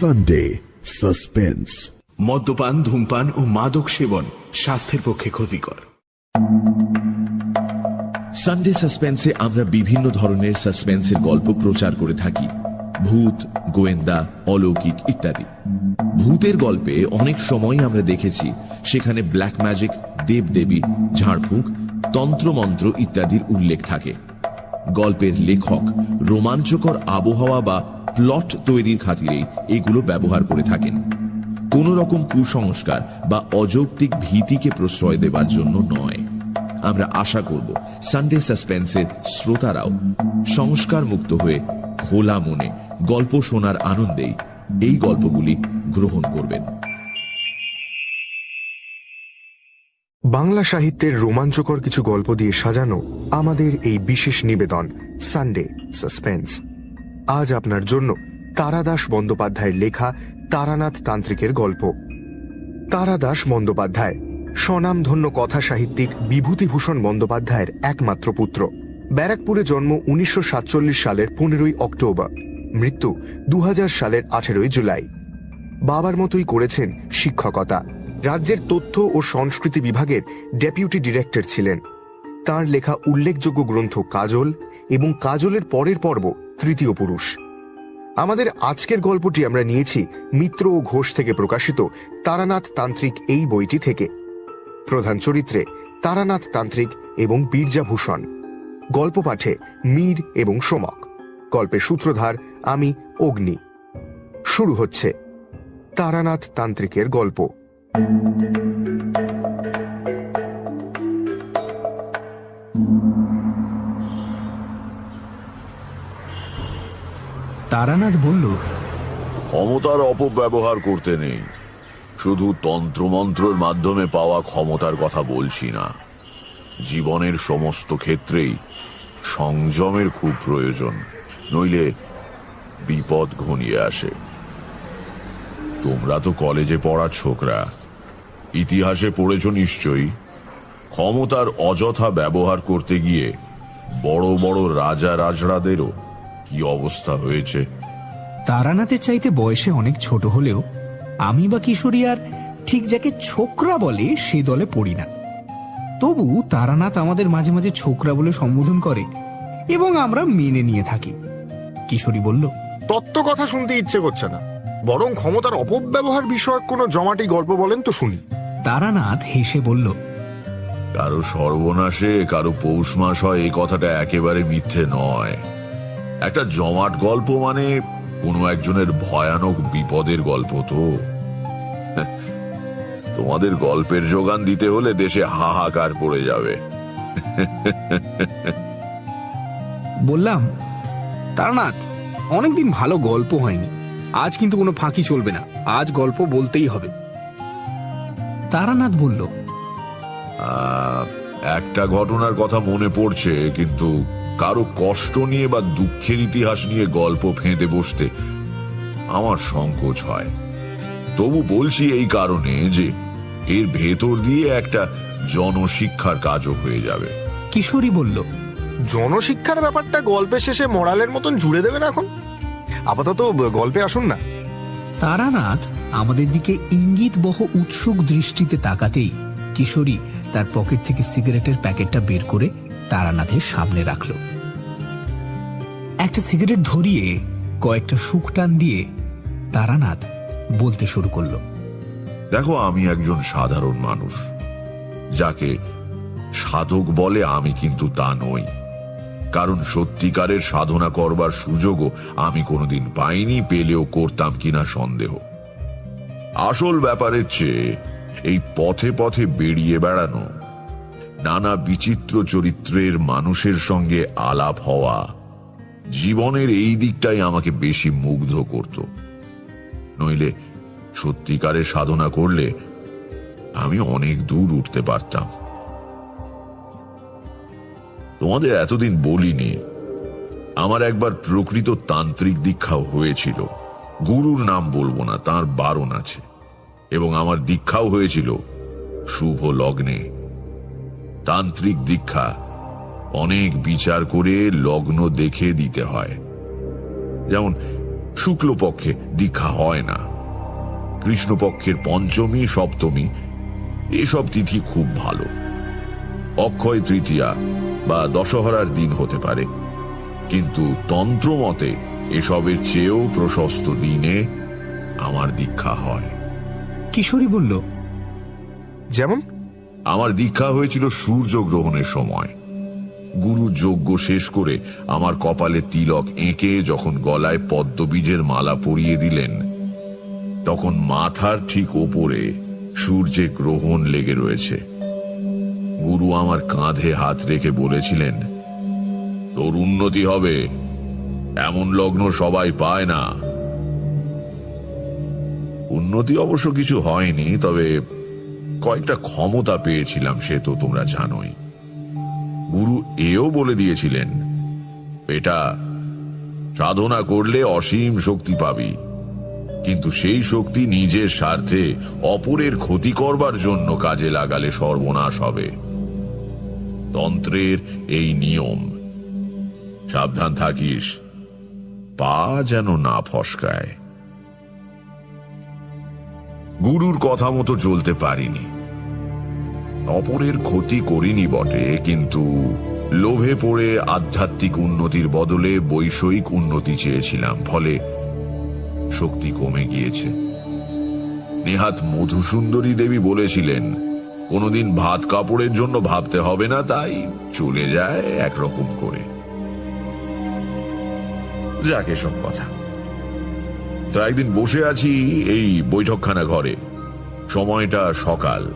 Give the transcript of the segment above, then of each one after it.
Sunday suspense মদ্যপান ধূমপান ও মাদক সেবন স্বাস্থ্যের পক্ষে ক্ষতিকর। সানডে সাসপেন্সে আমরা বিভিন্ন ধরনের সাসপেন্সের গল্প প্রচার করে থাকি। ভূত গোয়েন্দা অলৌকিক ইত্যাদি। ভূতের গল্পে অনেক সময় আমরা দেখেছি সেখানে ব্ল্যাক ম্যাজিক দেবদেবী ঝাড়ফুঁক তন্ত্রমন্ত্র ইত্যাদির উল্লেখ থাকে। গল্পের লেখক রোমাঞ্চকর আবহাওয়া বা প্লট তৈরির খাতিরেই এগুলো ব্যবহার করে থাকেন। কোন রকম কুসংস্কার বা অযৌক্তিক ভীতিকে প্রশ্রয় দেবার জন্য নয়। আমরা আশা করব সানডে সাসপেন্সের শ্রোতারাও সংস্কার মুক্ত হয়ে খোলা মনে গল্প শোনার আনন্দেই এই গল্পগুলি গ্রহণ করবেন। বাংলা সাহিত্যের রোমাঞ্চকর কিছু গল্প দিয়ে সাজানো আমাদের এই বিশেষ নিবেদন সানডে সাসপেন্স আজ আপনার জন্য তারাদাস বন্দ্যোপাধ্যায়ের লেখা তারানাথ তান্ত্রিকের গল্প। তারাদাস বন্দ্যোপাধ্যায়, স্বনামধন্য কথা সাহিত্যিক বিভূতিভূষণ বন্দ্যোপাধ্যায়ের একমাত্র পুত্র। ব্যারাকপুরে জন্ম উনিশশো সাতচল্লিশ সালের পনেরোই অক্টোবর, মৃত্যু দু হাজার সালের আঠেরোই জুলাই। বাবার মতোই করেছেন শিক্ষকতা। রাজ্যের তথ্য ও সংস্কৃতি বিভাগের ডেপুটি ডিরেক্টর ছিলেন। তার লেখা উল্লেখযোগ্য গ্রন্থ কাজল এবং কাজলের পরের পর্ব তৃতীয় পুরুষ। আমাদের আজকের গল্পটি আমরা নিয়েছি মিত্র ও ঘোষ থেকে প্রকাশিত তারানাথ তান্ত্রিক এই বইটি থেকে। প্রধান চরিত্রে তারানাথ তান্ত্রিক এবং বীরজাভূষণ গল্প পাঠে মীর এবং সোমক। গল্পের সূত্রধার আমি অগ্নি। শুরু হচ্ছে তারানাথ তান্ত্রিকের গল্প। তারানাথ বলল, ক্ষমতার অপব্যবহার করতে নেই। শুধু তন্ত্রমন্ত্রের মাধ্যমে পাওয়া ক্ষমতার কথা বলছি না। জীবনের সমস্ত ক্ষেত্রেই সংযমের খুব প্রয়োজন, নইলে বিপদ ঘনিয়ে আসে। তোমরা তো কলেজে পড়া ছোকরা, ইতিহাসে পড়েছ নিশ্চয়ই। ক্ষমতার অযথা ব্যবহার করতে গিয়ে বড় বড় রাজা রাজড়াদেরও কি অবস্থা হয়েছে? তারানাথের চাইতে বয়সে অনেক ছোট হলেও আমি বা কিশোরী আর ঠিক যাকে ছোকরা বলে সে দলে পড়ি না। তবু তারানাথ আমাদের মাঝে মাঝে ছোকরা বলে সম্বোধন করে এবং আমরা মেনে নিয়ে থাকি। কিশোরী বলল তত্ত্ব কথা শুনতে ইচ্ছে করছে না। বরং ক্ষমতার অপব্যবহার বিষয়ক কোনো জমাটি গল্প বলেন তো শুনি। তারানাথ হেসে বলল কারও সর্বনাশে কারও পৌষ মাস হয় এই কথাটা একেবারে মিথ্যে নয়। একটা জমাট গল্প মানে কোনো একজনের ভয়ানক বিপদের গল্প তো। তোমাদের গল্পের যোগান দিতে হলে দেশে হাহাকার পড়ে যাবে। বললাম তারানাথ অনেকদিন ভালো গল্প হয়নি। আজ কিন্তু কোনো ফাঁকি চলবে না। আজ গল্প বলতেই হবে। তারানাথ বলল আহ, একটা ঘটনার কথা মনে পড়ছে কিন্তু কারও কষ্ট নিয়ে বা দুঃখের ইতিহাস নিয়ে গল্প ফেঁদে বসতে আমার সংকোচ হয়। তবু বলছি এই কারণে যে এর ভেতর দিয়ে একটা জনশিক্ষার কাজও হয়ে যাবে। কিশোরী বলল জনশিক্ষার ব্যাপারটা গল্পের শেষে মোরালের মতন জুড়ে দেবেন এখন? আপাতত গল্পে আসুন না। তারানাথ আমাদের দিকে ইঙ্গিত বহ উৎসুক দৃষ্টিতে তাকাতেই কিশোরী তার পকেট থেকে সিগারেটের প্যাকেটটা বের করে তারানাথের সামনে রাখল। একটা সিগারেট ধরিয়ে কয়েকটা সুখ টান দিয়ে তারানাথ বলতে শুরু করল, দেখো, আমি একজন সাধারণ মানুষ। যাকে সাধক বলে আমি কিন্তু তা নই। কারণ সত্যিকারের সাধনা করবার সুযোগও আমি কোনোদিন পাইনি, পেলেও করতাম কিনা সন্দেহ। আসল ব্যাপারের চেয়ে এই পথে পথে বেরিয়ে বেড়ানো নানা বিচিত্র চরিত্রের মানুষের সঙ্গে আলাপ হওয়া জীবনের এই দিকটাই আমাকে বেশি মুগ্ধ করত। নইলে সত্যিকারের সাধনা করলে আমি অনেক দূর উঠতে পারতাম। তোমাদের এতদিন বলিনি, আমার একবার প্রকৃত তান্ত্রিক দীক্ষাও হয়েছিল। গুরুর নাম বলব না, তার বারণ আছে। এবং আমার দীক্ষাও হয়েছিল শুভ লগ্নে। তান্ত্রিক দীক্ষা। অনেক বিচার করে লগ্ন দেখে দিতে হয়। যেমন, শুক্লপক্ষে দীক্ষা হয় না। কৃষ্ণপক্ষের পঞ্চমী, সপ্তমী, এসব তিথি খুব ভালো। অক্ষয় তৃতীয়া বা দশহরার দিন হতে পারে। কিন্তু তন্ত্র মতে এসবের চেয়েও প্রশস্ত দিনে আমার দীক্ষা হয়। কিশোরী বলল, যেমন আমার দীক্ষা হয়েছিল সূর্য গ্রহণের সময়। গুরু যজ্ঞ শেষ করে আমার কপালে তিলক এঁকে যখন গলায় পদ্মবীজের মালা পরিয়ে দিলেন, তখন মাথার ঠিক ওপরে সূর্যে গ্রহণ লেগে রয়েছে। গুরু আমার কাঁধে হাত রেখে বলেছিলেন, তোর উন্নতি হবে, এমন লগ্ন সবাই পায় না। উন্নতি অবশ্য কিছু হয়নি, তবে কয়েকটা ক্ষমতা পেয়েছিলাম, সে তো তোমরা জানোই। গুরু এও বলে দিয়েছিলেন, এটা সাধনা করলে অসীম শক্তি পাবি। কিন্তু সেই শক্তি নিজের স্বার্থে অপরের ক্ষতি করবার জন্য কাজে লাগালে সর্বনাশ হবে। তন্ত্রের এই নিয়ম, সাবধান থাকিস, পা যেন না ফসকায়। গুরুর কথা মতো চলতে পারিনি। অপরের ক্ষতি করিনি বটে, কিন্তু লোভে পড়ে আধ্যাত্মিক উন্নতির বদলে বৈষয়িক উন্নতি চেয়েছিলাম, ফলে শক্তি কমে গিয়েছে। নেহাত মধুসুন্দরী দেবী বলেছিলেন, কোনোদিন ভাত কাপড়ের জন্য ভাবতে হবে না, তাই চলে যায় একরকম করে। যাকে সব কথা। তো একদিন বসে আছি এই বৈঠকখানা ঘরে। সময়টা সকাল।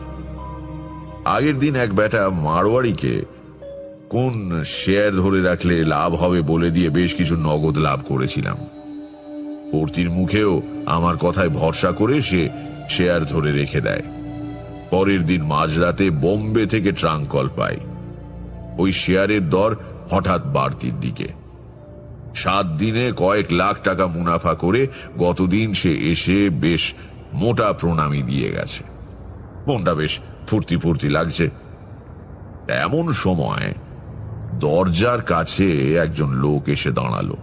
আগের দিন এক বেটা মারোয়ারিকে কোন শেয়ার ধরে রাখলে লাভ হবে বলে দিয়ে বেশ কিছু নগদ লাভ করেছিলাম। পূর্তির মুখেও আমার কথায় ভরসা করে সে শেয়ার ধরে রেখে দেয়। পরের দিন মাঝরাতে বোম্বে থেকে ট্রাঙ্ক কল পাই। ওই শেয়ারের দর হঠাৎ বাড়তির দিকে। সাত দিনে কয়েক লাখ টাকা মুনাফা করে গতদিন সে এসে বেশ মোটা প্রণামী দিয়ে গেছে। মনটা বেশ ফুর্তি ফুর্তি লাগছে। এমন সময় দরজার কাছে একজন লোক এসে দাঁড়াল।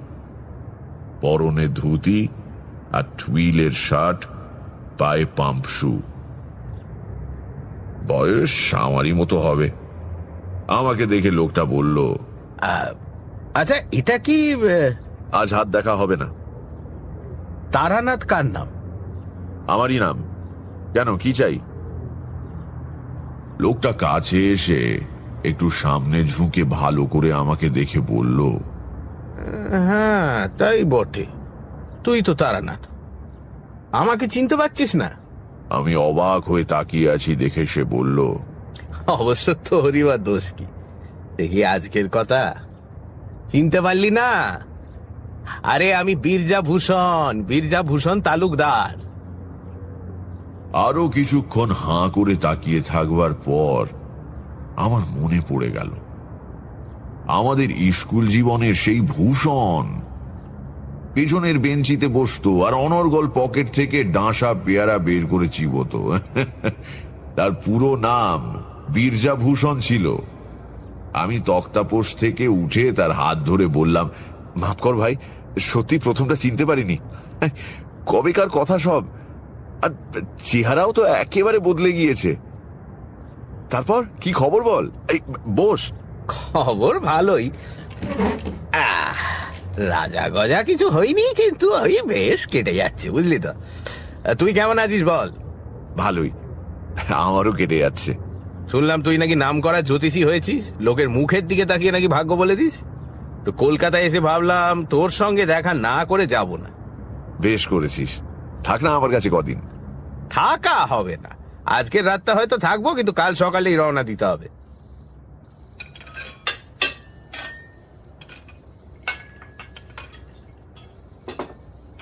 পরনে ধুতি আর টুইলের শার্ট, পায়ে পাম্প শু। বয়স আমারই মতো হবে। আমাকে দেখে লোকটা বলল আচ্ছা এটা কি আজ হাত দেখা হবে না। তারানাথ কার নাম? আমারই নাম। কেন কি চাই? লোকটা কাছে এসে একটু সামনে ঝুঁকে ভালো করে আমাকে দেখে বলল হ্যাঁ তাই বটে। তুই তো তারানাথ। আমাকে চিনতে পারছিস না? আমি অবাক হয়ে তাকিয়ে আছি দেখে সে বলল অবশ্য তোরই বা দোষ কি? দেখি আজকের কথা। চিনতে পারলি না? আরে, আমি বীরজা ভূষণ বীরজা ভূষণ তালুকদার। আরও কিছুক্ষণ হাঁ করে তাকিয়ে থাকবার পর আমার মনে পড়ে গেল, আমাদের স্কুল জীবনের সেই ভূষণ পেছনের বেঞ্চিতে বসতো আর অনর্গল পকেট থেকে ডাঁসা পেয়ারা বের করে চিবতো। তার পুরো নাম বীরজা ভূষণ ছিল। আমি তক্তাপোষ থেকে উঠে তার হাত ধরে বললাম মাফ কর ভাই সত্যি প্রথমটা চিনতে পারিনি। কবেকার কথা সব। আর চেহারাও তো একেবারে বদলে গিয়েছে। তারপর কি খবর বল? এই বস। খবর ভালোই। রাজা গজা কিছু হয়নি কিন্তু ওই বেশ কেটে যাচ্ছে বুঝলি তো। তুই কেমন আছিস বল? ভালোই। আমারও কেটে যাচ্ছে। শুনলাম তুই নাকি নাম করা জ্যোতিষী হয়েছিস? লোকের মুখের দিকে তাকিয়ে নাকি ভাগ্য বলে দিস? তো কলকাতায় এসে ভাবলাম তোর সঙ্গে দেখা না করে যাব না। বেশ করেছিস। থাক না আমার কাছে কদিন। থাকা হবে না। আজকের রাতটা হয়তো থাকব কিন্তু কাল সকালেই রওনা দিতে হবে।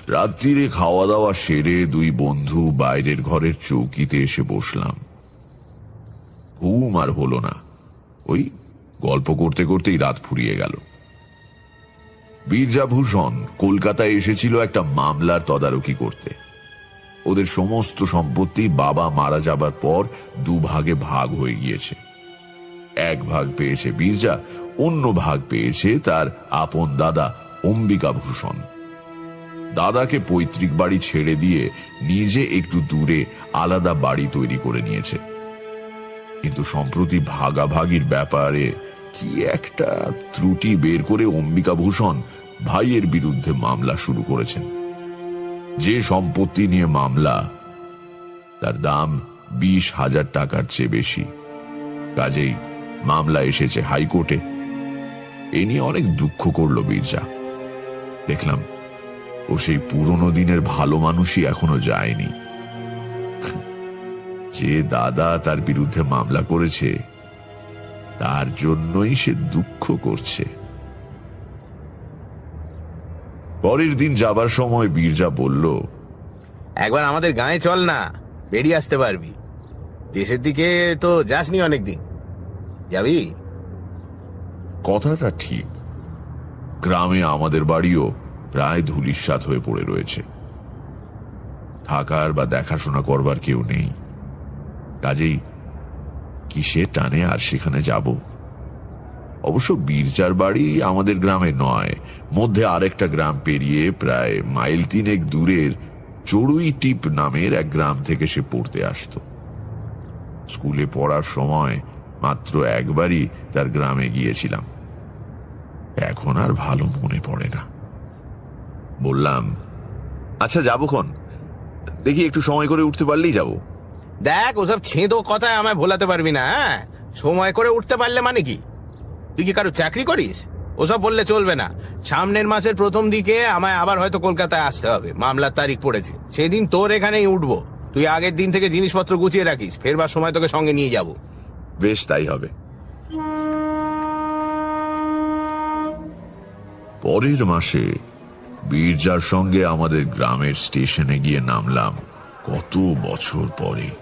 রাত্রিরে খাওয়া দাওয়া সেরে দুই বন্ধু বাইরের ঘরের চৌকিতে এসে বসলাম। ঘুম আর হলো না। ওই গল্প করতে করতেই রাত ফুরিয়ে গেল। বীরজাভূষণ কলকাতায় এসেছিল একটা মামলার তদারকি করতে। ওদের সমস্ত সম্পত্তি বাবা মারা যাবার পর দুভাগে ভাগ হয়ে গিয়েছে। এক ভাগ পেয়েছে বীরজা, অন্য ভাগ পেয়েছে তার আপন দাদা অম্বিকা ভূষণ দাদাকে পৈতৃক বাড়ি ছেড়ে দিয়ে নিজে একটু দূরে আলাদা বাড়ি তৈরি করে নিয়েছে। কিন্তু সম্প্রতি ভাগাভাগির ব্যাপারে কি একটা ত্রুটি বের করে অম্বিকা ভূষণ ভাইয়ের বিরুদ্ধে মামলা শুরু করেছেন। যে সম্পত্তি নিয়ে মামলা, তার দাম বিশ হাজার টাকার চেয়ে বেশি। কাজেই মামলা এসেছে হাইকোর্টে। এ নিয়ে অনেক দুঃখ করল বীরজা। দেখলাম ও সেই পুরনো দিনের ভালো মানুষই এখনও যায়নি। যে দাদা তার বিরুদ্ধে মামলা করেছে তার জন্যই সে দুঃখ করছে। পরের দিন যাবার সময় বীরজা বলল একবার আমাদের গায়ে চল না বেরিয়ে আসতে পারবি। দেশের দিকে তো যাসনি অনেকদিন। যাবি? কথাটা ঠিক। গ্রামে আমাদের বাড়িও প্রায় ধুলিস্বাদ হয়ে পড়ে রয়েছে। থাকার বা দেখাশোনা করবার কেউ নেই। কাজেই কিসের টানে আর সেখানে যাব? অবশ্য বীরচার বাড়ি আমাদের গ্রামে নয়, মধ্যে আরেকটা গ্রাম পেরিয়ে প্রায় মাইল তিনেক দূরের চড়ুই টিপ নামের এক গ্রাম থেকে সে পড়তে আসতো। স্কুলে পড়ার সময় মাত্র একবারই তার গ্রামে গিয়েছিলাম। এখন আর ভালো মনে পড়ে না। বললাম আচ্ছা যাব খন। দেখি একটু সময় করে উঠতে পারলেই যাব। দেখ, ওসব ছেঁদো কথায় আমায় ভোলাতে পারবি না হ্যাঁ? সময় করে উঠতে পারলে মানে কি? তুই কি কারও চাকরি করিস? ওসব বললে চলবে না। সামনের মাসের প্রথম দিকে আমায় আবার হয়তো কলকাতায় আসতে হবে। মামলার তারিখ পড়েছে। সেদিন তোর এখানেই উঠবো। তুই আগের দিন থেকে জিনিসপত্র গুছিয়ে রাখিস। ফেরবার সময় তোকে সঙ্গে নিয়ে যাব। বেশ, তাই হবে। পরের মাসে বীরজার সঙ্গে আমাদের গ্রামের স্টেশনে গিয়ে নামলাম। কত বছর পরে।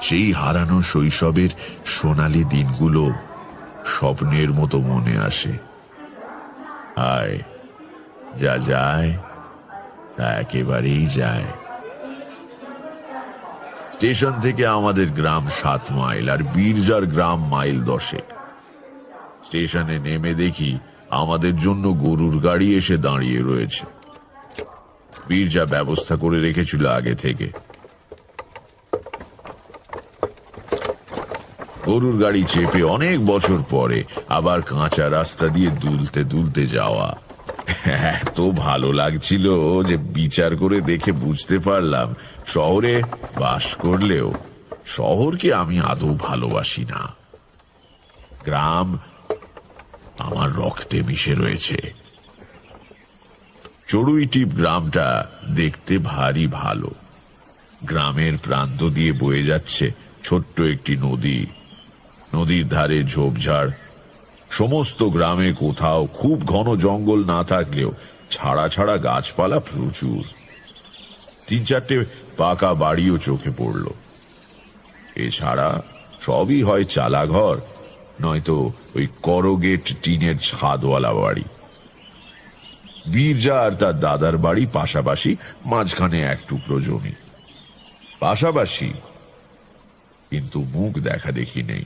সেই হারানো শৈশবের সোনালি দিনগুলো স্বপ্নের মতো মনে আসে। হায় যা যায়, তা একেবারেই যায়। স্টেশন থেকে আমাদের গ্রাম সাত মাইল আর বীরজার গ্রাম মাইল দশেক। স্টেশনে নেমে দেখি আমাদের জন্য গরুর গাড়ি এসে দাঁড়িয়ে রয়েছে। বীরজা ব্যবস্থা করে রেখেছিল আগে থেকে। গরুর গাড়ি চেপে অনেক বছর পরে আবার কাঁচা রাস্তা দিয়ে দুলতে দুলতে যাওয়া। এত ভালো লাগছিল যে বিচার করে দেখে বুঝতে পারলাম শহরে বাস করলেও শহরকে আমি আদৌ ভালোবাসি না। গ্রাম আমার রক্তে মিশে রয়েছে। চড়ুইটিপ গ্রামটা দেখতে ভারী ভালো। গ্রামের প্রান্ত দিয়ে বয়ে যাচ্ছে ছোট্ট একটি নদী। নদীর ধারে ঝোপঝাড়। সমস্ত গ্রামে কোথাও খুব ঘন জঙ্গল না থাকলেও ছাড়া ছাড়া গাছপালা প্রচুর। তিন চারটে পাকা বাড়িও চোখে পড়ল। এছাড়া সবই হয় চালাঘর, নয়তো ওই করগেট টিনের ছাদওয়ালা বাড়ি। বীরজা আর তার দাদার বাড়ি পাশাপাশি মাঝখানে এক টুকরো জমি। পাশাপাশি কিন্তু মুখ দেখা দেখি নেই।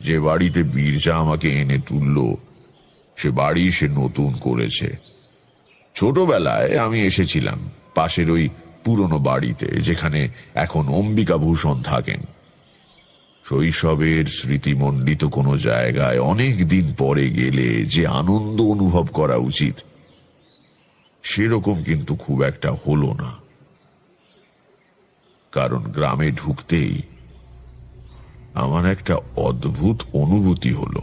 যে বাড়িতে বীরজা আমাকে এনে তুলল, সে বাড়ি সে নতুন করেছে। ছোটবেলায় আমি এসেছিলাম পাশের ওই পুরনো বাড়িতে, যেখানে এখন অম্বিকা ভূষণ থাকেন। শৈশবের স্মৃতিমণ্ডিত কোনো জায়গায় অনেক দিন পরে গেলে যে আনন্দ অনুভব করা উচিত, সেরকম কিন্তু খুব একটা হলো না। কারণ গ্রামে ঢুকতেই আমার একটা অদ্ভুত অনুভূতি হলো।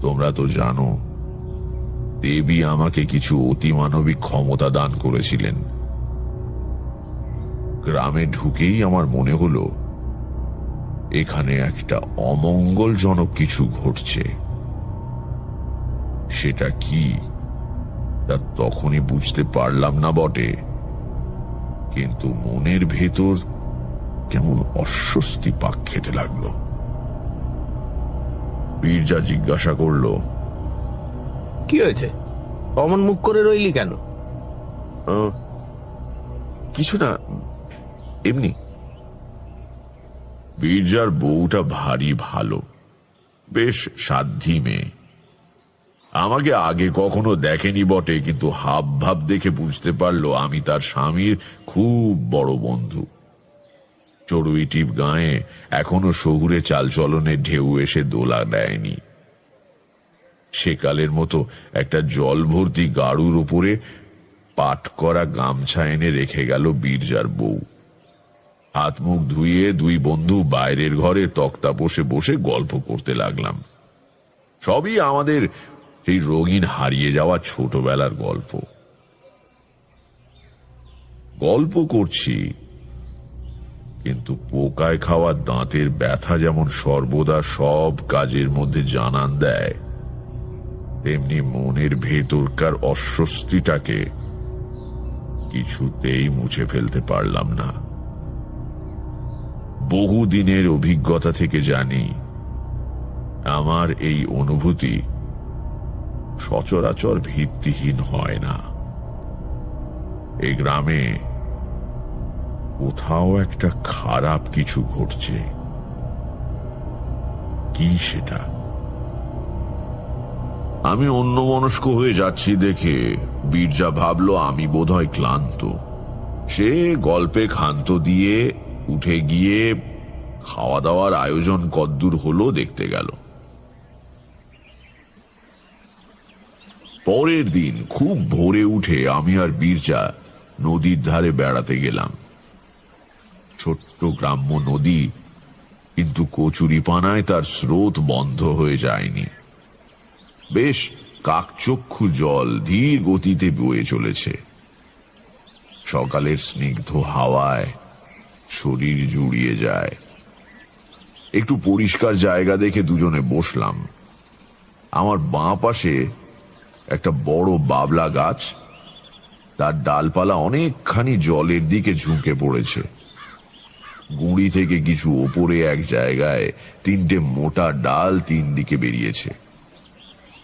তোমরা তো জানো, দেবী আমাকে কিছু অতিমানবিক ক্ষমতা দান করেছিলেন। গ্রামে ঢুকেই আমার মনে হলো, এখানে একটা অমঙ্গলজনক কিছু ঘটছে। সেটা কি? তা তখনই বুঝতে পারলাম না বটে। কিন্তু মনের ভেতর কেমন অস্বস্তি পাক খেতে লাগল। বীরজা জিজ্ঞাসা করল কি হয়েছে? অমন মুখ করে রইলি কেন? কিছু না এমনি। বীরজার বউটা ভারী ভালো বেশ সাধ্যি মেয়ে। আমাকে আগে কখনো দেখেনি বটে কিন্তু হাব ভাব দেখে বুঝতে পারল আমি তার স্বামীর খুব বড় বন্ধু। চড়ুই টিপ গায়ে এখনও শহুরে চালচলনে ঢেউ এসে দোলা দেয়নি। সেকালের মতো একটা জল ভর্তি গাড়ুর উপরে পাট করা গামছা এনে রেখে গেল বীরজার বউ। হাত মুখ ধুয়ে দুই বন্ধু বাইরের ঘরে তক্তা বসে বসে গল্প করতে লাগলাম। সবই আমাদের সেই রঙিন হারিয়ে যাওয়া ছোটবেলার গল্প। গল্প করছি কিন্তু পোকায় খাওয়া দাঁতের ব্যথা যেমন সর্বদা সব কাজের মধ্যে জানান দেয়, তেমনি মনের ভেতরকার অস্বস্তিটাকে কিছুতেই মুছে ফেলতে পারলাম না। বহুদিনের অভিজ্ঞতা থেকে জানি, আমার এই অনুভূতি সচরাচর ভিত্তিহীন হয় না। এই গ্রামে কোথাও একটা খারাপ কিছু ঘটছে। কি সেটা? আমি অন্যমনস্ক হয়ে যাচ্ছি দেখে। বীরজা ভাবলো, আমি বোধহয় ক্লান্ত। সে গল্পে ক্ষান্ত দিয়ে উঠে গিয়ে খাওয়া দাওয়ার আয়োজন কদ্দূর হলো দেখতে গেল। পরের দিন খুব ভোরে উঠে আমি আর বীরজা নদীর ধারে বেড়াতে গেলাম। ছোট্ট গ্রাম্য নদী, কিন্তু কচুরিপানায় তার স্রোত বন্ধ হয়ে যায়নি। বেশ কাকচক্ষু জল ধীর গতিতে বয়ে চলেছে। সকালের স্নিগ্ধ হাওয়ায় শরীর জুড়িয়ে যায়। একটু পরিষ্কার জায়গা দেখে দুজনে বসলাম। আমার বাঁ পাশে একটা বড় বাবলা গাছ, তার ডালপালা অনেকখানি জলের দিকে ঝুঁকে পড়েছে। গুঁড়ি থেকে কিছু ওপরে এক জায়গায় তিনটে মোটা ডাল তিন দিকে বেরিয়েছে।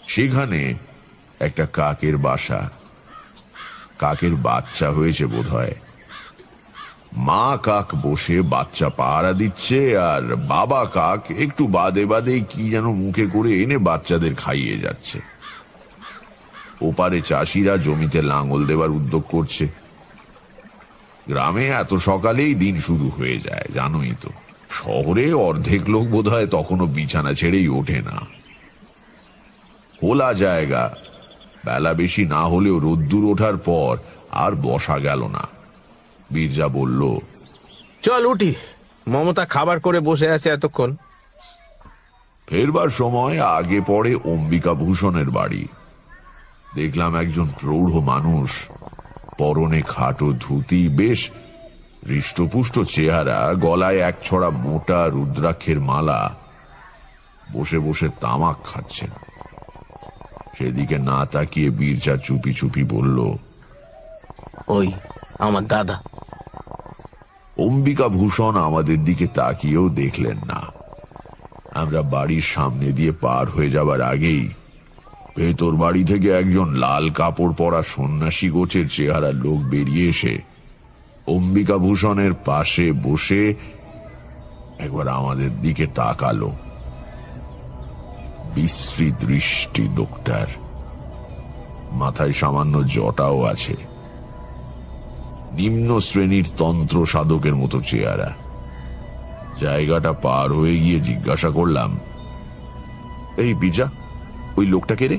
সেখানে একটা কাকের বাসা। কাকের বাচ্চা হয়েছে বোধহয়। মা কাক বসে বাচ্চা পাহারা দিচ্ছে আর বাবা কাক একটু বাদে বাদে কি যেন মুখে করে এনে বাচ্চাদের খাইয়ে যাচ্ছে। ওপারে চাষিরা জমিতে লাঙল দেবার উদ্যোগ করছে। গ্রামে এত সকালেই দিন শুরু হয়ে যায় জানোই তো। শহরে অর্ধেক লোক বোধহয় তখনও বিছানা ছেড়েই ওঠে না। খোলা জায়গা। বেলা বেশি না হলেও রোদ্দুর ওঠার পর আর বসা গেল না। বীরজা বলল চল উঠি। মমতা খাবার করে বসে আছে এতক্ষণ। ফেরবার সময় আগে পড়ে অম্বিকা ভূষণের বাড়ি। দেখলাম একজন প্রৌঢ় মানুষ পরনে খাটো ধুতি বেশ হৃষ্টপুষ্ট চেহারা গলায় এক ছড়া মোটা রুদ্রাক্ষের মালা। বসে বসে তামাক খাচ্ছেন। সেদিকে না তাকিয়ে বীরচা চুপি চুপি বলল ওই আমার দাদা। অম্বিকা ভূষণ আমাদের দিকে তাকিয়েও দেখলেন না। আমরা বাড়ির সামনে দিয়ে পার হয়ে যাবার আগেই ভেতর বাড়ি থেকে একজন লাল কাপড় পরা সন্ন্যাসী গোছের চেহারা লোক বেরিয়ে এসে অম্বিকা ভূষণের পাশে বসে একবার আমাদের দিকে তাকালো। বিশ্রী দৃষ্টি লোকটার। মাথায় সামান্য জটাও আছে। নিম্ন শ্রেণির তন্ত্র সাধকের মতো চেহারা। জায়গাটা পার হয়ে গিয়ে জিজ্ঞাসা করলাম, এই বিজা ওই লোকটাকে রে?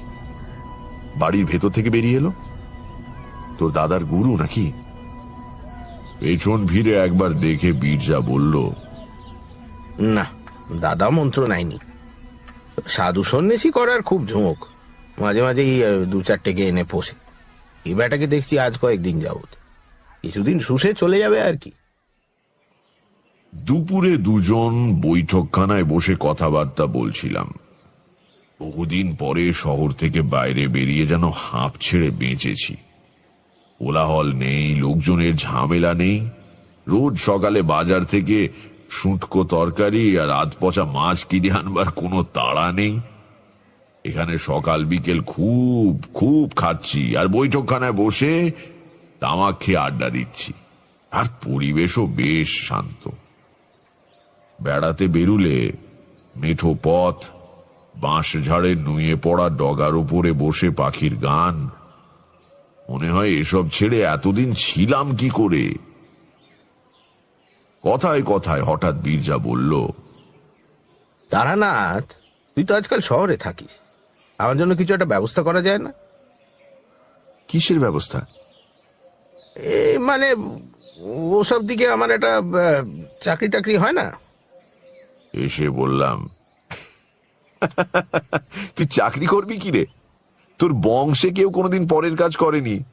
বাড়ির ভেতর থেকে বেরিয়ে এলো? তোর দাদার গুরু নাকি? পেছন ভিড়ে একবার দেখে বীরজা বলল না দাদা মন্ত্র নাইনি। সাধু সন্ন্যাসী করার খুব ঝোঁক মাঝে মাঝেই দু চারটেকে এনে পোষে। এই ব্যাটাকে দেখছি আজ কয়েকদিন যাবত কিছুদিন শুষে চলে যাবে আর কি। দুপুরে দুজন বৈঠকখানায় বসে কথাবার্তা বলছিলাম। বহুদিন পরে শহর থেকে বাইরে বেরিয়ে যেন হাঁপ ছেড়ে বেঁচেছি। কোলাহল নেই, লোকজনের ঝামেলা নেই। রোজ সকালে বাজার থেকে শুটকো তরকারি আর আধ পচা মাছ কিনে আনবার কোনো তাড়া নেই। এখানে সকাল বিকেল খুব খুব খাচ্ছি আর বৈঠকখানায় বসে তামাক খেয়ে আড্ডা দিচ্ছি। আর পরিবেশও বেশ শান্ত। বেড়াতে বেরুলে মেঠো পথ বাঁশ ঝাড়ে নুয়ে পড়া ডগার উপরে বসে পাখির গান। মনে হয় এসব ছেড়ে এতদিন ছিলাম কি করে? কথায় কথায় হঠাৎ বীরজা বলল তারানাথ তুই তো আজকাল শহরে থাকিস। আমার জন্য কিছু একটা ব্যবস্থা করা যায় না? কিসের ব্যবস্থা? এই মানে ওসব দিকে আমার একটা চাকরি টাকরি হয় না? এসে বললাম তুই চাকরি করবি কি রে? তোর বংশে কেউ কোনোদিন পরের কাজ করেনি।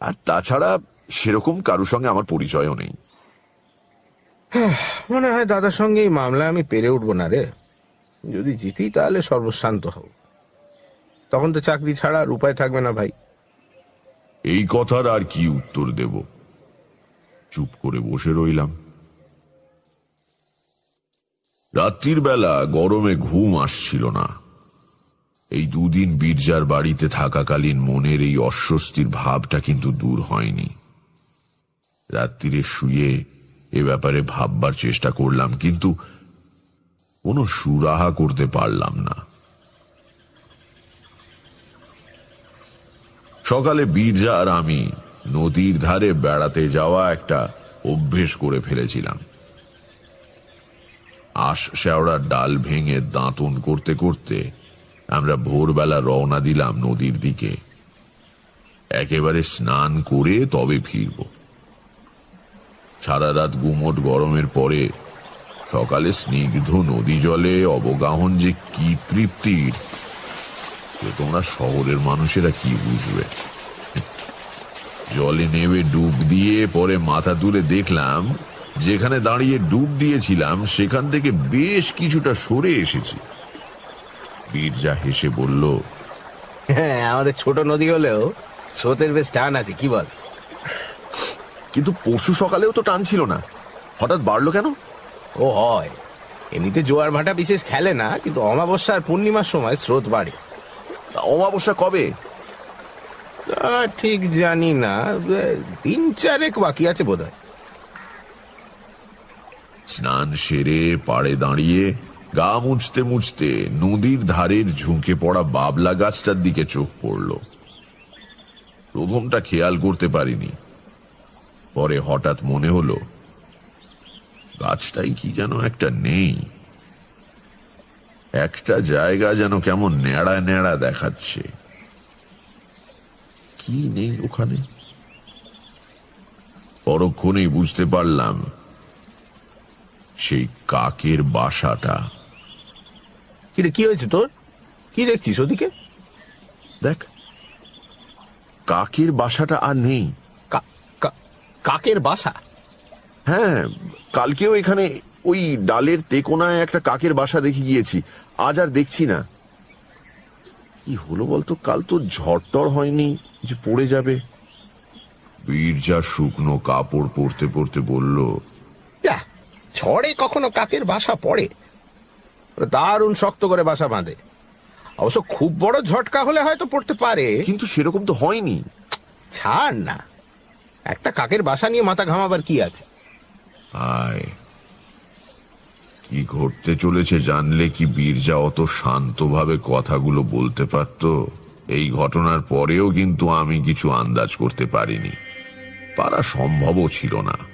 আর তাছাড়া সেরকম কারুর সঙ্গে আমার পরিচয়ও নেই। মনে হয় দাদার সঙ্গে এই মামলা আমি পেরে উঠবো না রে। যদি জিতি তাহলে সর্বশান্ত হব তখন তো চাকরি ছাড়া আর উপায় থাকবে না ভাই। এই কথার আর কি উত্তর দেব? চুপ করে বসে রইলাম। রাত্রির বেলা গরমে ঘুম আসছিল না। এই দুদিন বীরজার বাড়িতে থাকাকালীন মনের এই অস্বস্তির ভাবটা কিন্তু দূর হয়নি। রাত্রিরে শুয়ে এ ব্যাপারে ভাববার চেষ্টা করলাম, কিন্তু কোনো সুরাহা করতে পারলাম না। সকালে বীরজা আর আমি নদীর ধারে বেড়াতে যাওয়া একটা অভ্যেস করে ফেলেছিলাম। আশ শেওড়ার ডাল ভেঙে দাঁতন করতে করতে আমরা ভোরবেলা রওনা দিলাম নদীর দিকে। একেবারে স্নান করে তবে ফিরব। সারা রাত গুমট গরমের পরে সকালে স্নিগ্ধ নদী জলে অবগাহন যে কি তৃপ্তির তোমরা শহরের মানুষেরা কি বুঝবে? জলে নেমে ডুব দিয়ে পরে মাথা তুলে দেখলাম যেখানে দাঁড়িয়ে ডুব দিয়েছিলাম সেখান থেকে বেশ কিছুটা সরে এসেছি। বীরজা হেসে বলল হ্যাঁ আমাদের ছোট নদী হলেও স্রোতের বেশ টান আছে কি বল? কিন্তু পরশু সকালেও তো টান ছিল না। হঠাৎ বাড়লো কেন? ও হয় এমনিতে জোয়ার ভাটা বিশেষ খেলে না কিন্তু অমাবস্যা আর পূর্ণিমার সময় স্রোত বাড়ে। অমাবস্যা কবে? তা ঠিক জানি না তিন চারেক বাকি আছে বোধ হয় স্নান সেরে পাড়ে দাঁড়িয়ে গা মুছতে মুছতে নদীর ধারের ঝুঁকে পড়া বাবলা গাছটার দিকে চোখ পড়ল। প্রথমটা খেয়াল করতে পারিনি। পরে হঠাৎ মনে হলো গাছটাই কি যেন একটা নেই। একটা জায়গা যেন কেমন ন্যাড়া ন্যাড়া দেখাচ্ছে। কি নেই ওখানে? পরক্ষণেই বুঝতে পারলাম সেই কাকের বাসাটা। কিরে কি হয়েছে তোর? কি দেখছিস ওদিকে? দেখ কাকের বাসাটা আর নেই। কাকের বাসা? হ্যাঁ কালকেও এখানে ওই ডালের তেকোনায় একটা কাকের বাসা দেখে গিয়েছি। আজ আর দেখছি না। কি হলো বলতো কাল তো ঝড়টর হয়নি যে পড়ে যাবে। বীরজা শুকনো কাপড় পরতে পরতে বলল ঝড়ে কখনো কাকের বাসা পড়ে? দারুণ শক্ত করে বাসা বাঁধে। অবশ্য খুব বড় ঝটকা হলে হয়তো পড়তে পারে। কিন্তু সেরকম তো হয়নি। ছাড় না। একটা কাকের বাসা নিয়ে মাথা ঘামাবার কি আছে? আয়। কি ঘটতে চলেছে জানলে কি বীরজা অত শান্তভাবে কথাগুলো বলতে পারত? এই ঘটনার পরেও কিন্তু আমি কিছু আন্দাজ করতে পারিনি। পারা সম্ভবও ছিল না।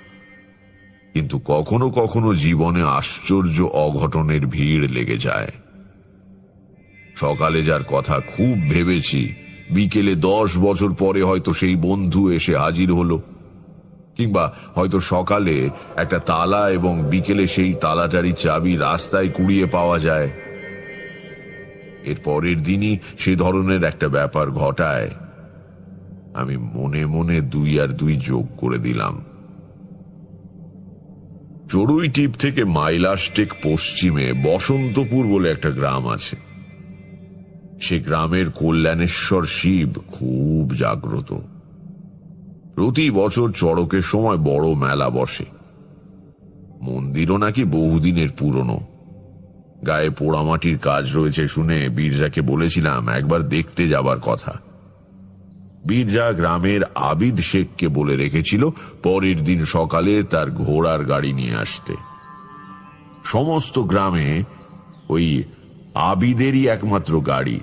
কিন্তু কখনো কখনো জীবনে আশ্চর্য অঘটনের ভিড় লেগে যায়। সকালে যার কথা খুব ভেবেছি, বিকেলে দশ বছর পরে হয়তো সেই বন্ধু এসে হাজির হলো। কিংবা হয়তো সকালে একটা তালা এবং বিকেলে সেই তালাটারি চাবি রাস্তায় কুড়িয়ে পাওয়া যায়। এর পরের দিনই সে ধরনের একটা ব্যাপার ঘটায়। আমি মনে মনে দুই আর দুই যোগ করে দিলাম। চড়ুই টিপ থেকে মাইলাস্টেক পশ্চিমে বসন্তপুর বলে একটা গ্রাম আছে। সে গ্রামের কল্যাণেশ্বর শিব খুব জাগ্রত। প্রতি বছর চড়কের সময় বড় মেলা বসে। মন্দিরও নাকি বহুদিনের পুরনো। গায়ে পোড়ামাটির কাজ রয়েছে শুনে বীরজাকে বলেছিলাম, একবার দেখতে যাবার কথা। বীরজা গ্রামের আবিদ শেখকে বলে রেখেছিল পরের দিন সকালে তার ঘোড়ার গাড়ি নিয়ে আসতে। সমস্ত গ্রামে ওই আবিদেরই একমাত্র গাড়ি।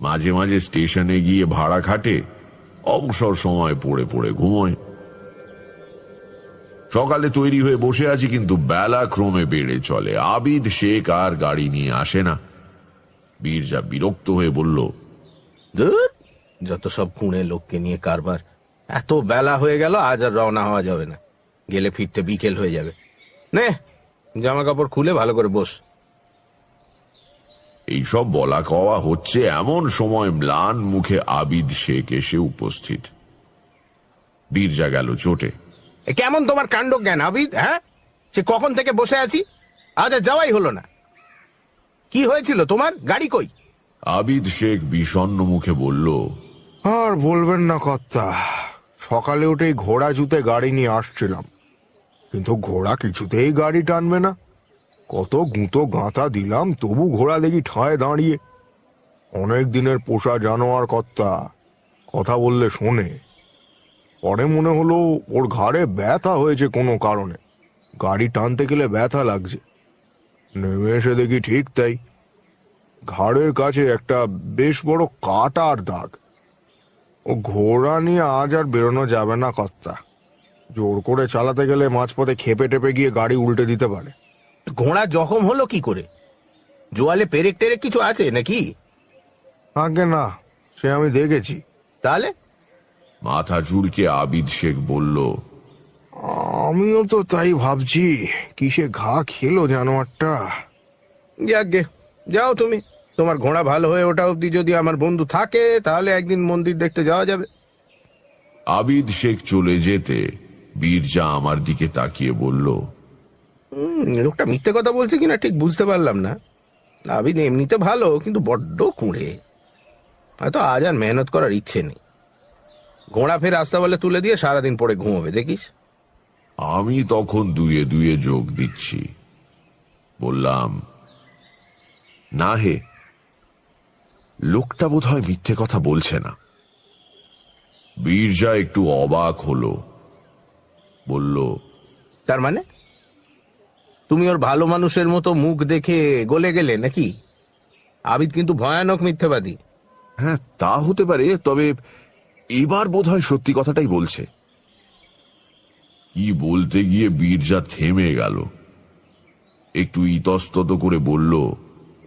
মাঝে মাঝে স্টেশনে গিয়ে ভাড়া খাটে অবসর সময় পড়ে পড়ে ঘুমোয়। সকালে তৈরি হয়ে বসে আছি কিন্তু বেলা ক্রমে বেড়ে চলে। আবিদ শেখ আর গাড়ি নিয়ে আসে না। বীরজা বিরক্ত হয়ে বলল ধুর, যত সব কুঁড়ে লোককে নিয়ে কারবার এত বেলা হয়ে গেল আজ আর রওনা হওয়া যাবে না। গেলে ফিরতে বিকেল হয়ে যাবে। নে জামা কাপড় খুলে ভালো করে বস। এইসব বলা কওয়া হচ্ছে এমন সময় ম্লান মুখে আবিদ শেখ এসে উপস্থিত। বীরজা গেল চোটে। কেমন তোমার কাণ্ড জ্ঞান আবিদ হ্যাঁ? সে কখন থেকে বসে আছি? আজ আর যাওয়াই হলো না। কি হয়েছিল তোমার? গাড়ি কই? আবিদ শেখ বিষণ্ণ মুখে বলল আর বলবেন না কর্তা, সকালে উঠেই ঘোড়া জুতে গাড়ি নিয়ে আসছিলাম। কিন্তু ঘোড়া কিছুতেই গাড়ি টানবে না। কত গুঁতো গাঁথা দিলাম, তবু ঘোড়া দেখি ঠায় দাঁড়িয়ে। অনেক দিনের পোষা জানোয়ার কর্তা, কথা বললে শোনে। পরে মনে হলো ওর ঘাড়ে ব্যথা হয়েছে কোনো কারণে। গাড়ি টানতে গেলে ব্যথা লাগছে। নেমে এসে দেখি ঠিক তাই। ঘাড়ের কাছে একটা বেশ বড় কাটার দাগ। ও ঘোড়া নিয়ে আজ আর বেরোনো যাবে না কর্তা। জোর করে চালাতে গেলে মাঝপথে খেপে টেপে গিয়ে গাড়ি উল্টে দিতে পারে। ঘোড়া জখম হলো কি করে? জোয়ালে পেরেক টেরেক কিছু আছে নাকি? আগে না সে আমি দেখেছি। তাহলে? মাথা চুরকে আবিদ শেখ বলল আমিও তো তাই ভাবছি কিসে ঘা খেলো জানোয়ারটা? যাকগে যাও তুমি। তোমার ঘোড়া ভালো হয়ে ওটা অব্দি যদি আমার বন্ধু থাকে তাহলে একদিন মন্দির দেখতে যাওয়া যাবে। আবিদ শেখ চলে যেতে বীরজা আমার দিকে তাকিয়ে বলল লোকটা মিথ্যে কথা বলছে কিনা ঠিক বুঝতে পারলাম না। আবিদ এমনিতে ভালো কিন্তু বড্ড কুঁড়ে। হয়তো আজ আর মেহনত করার ইচ্ছে নেই। ঘোড়া ফের রাস্তা বলে তুলে দিয়ে সারাদিন পরে ঘুমোবে দেখিস। আমি তখন দুয়ে দুয়ে যোগ দিচ্ছি। বললাম না হে লোকটা বোধ হয় মিথ্যে কথা বলছে না। বীরজা একটু অবাক হলো। বলল তার মানে? তুমি ওর ভালো মানুষের মতো মুখ দেখে গলে গেলে নাকি? আবিদ কিন্তু ভয়ানক মিথ্যাবাদী। হ্যাঁ তা হতে পারে তবে এবার বোধহয় সত্যি কথাটাই বলছে। কি বলতে গিয়ে বীরজা থেমে গেল। একটু ইতস্তত করে বলল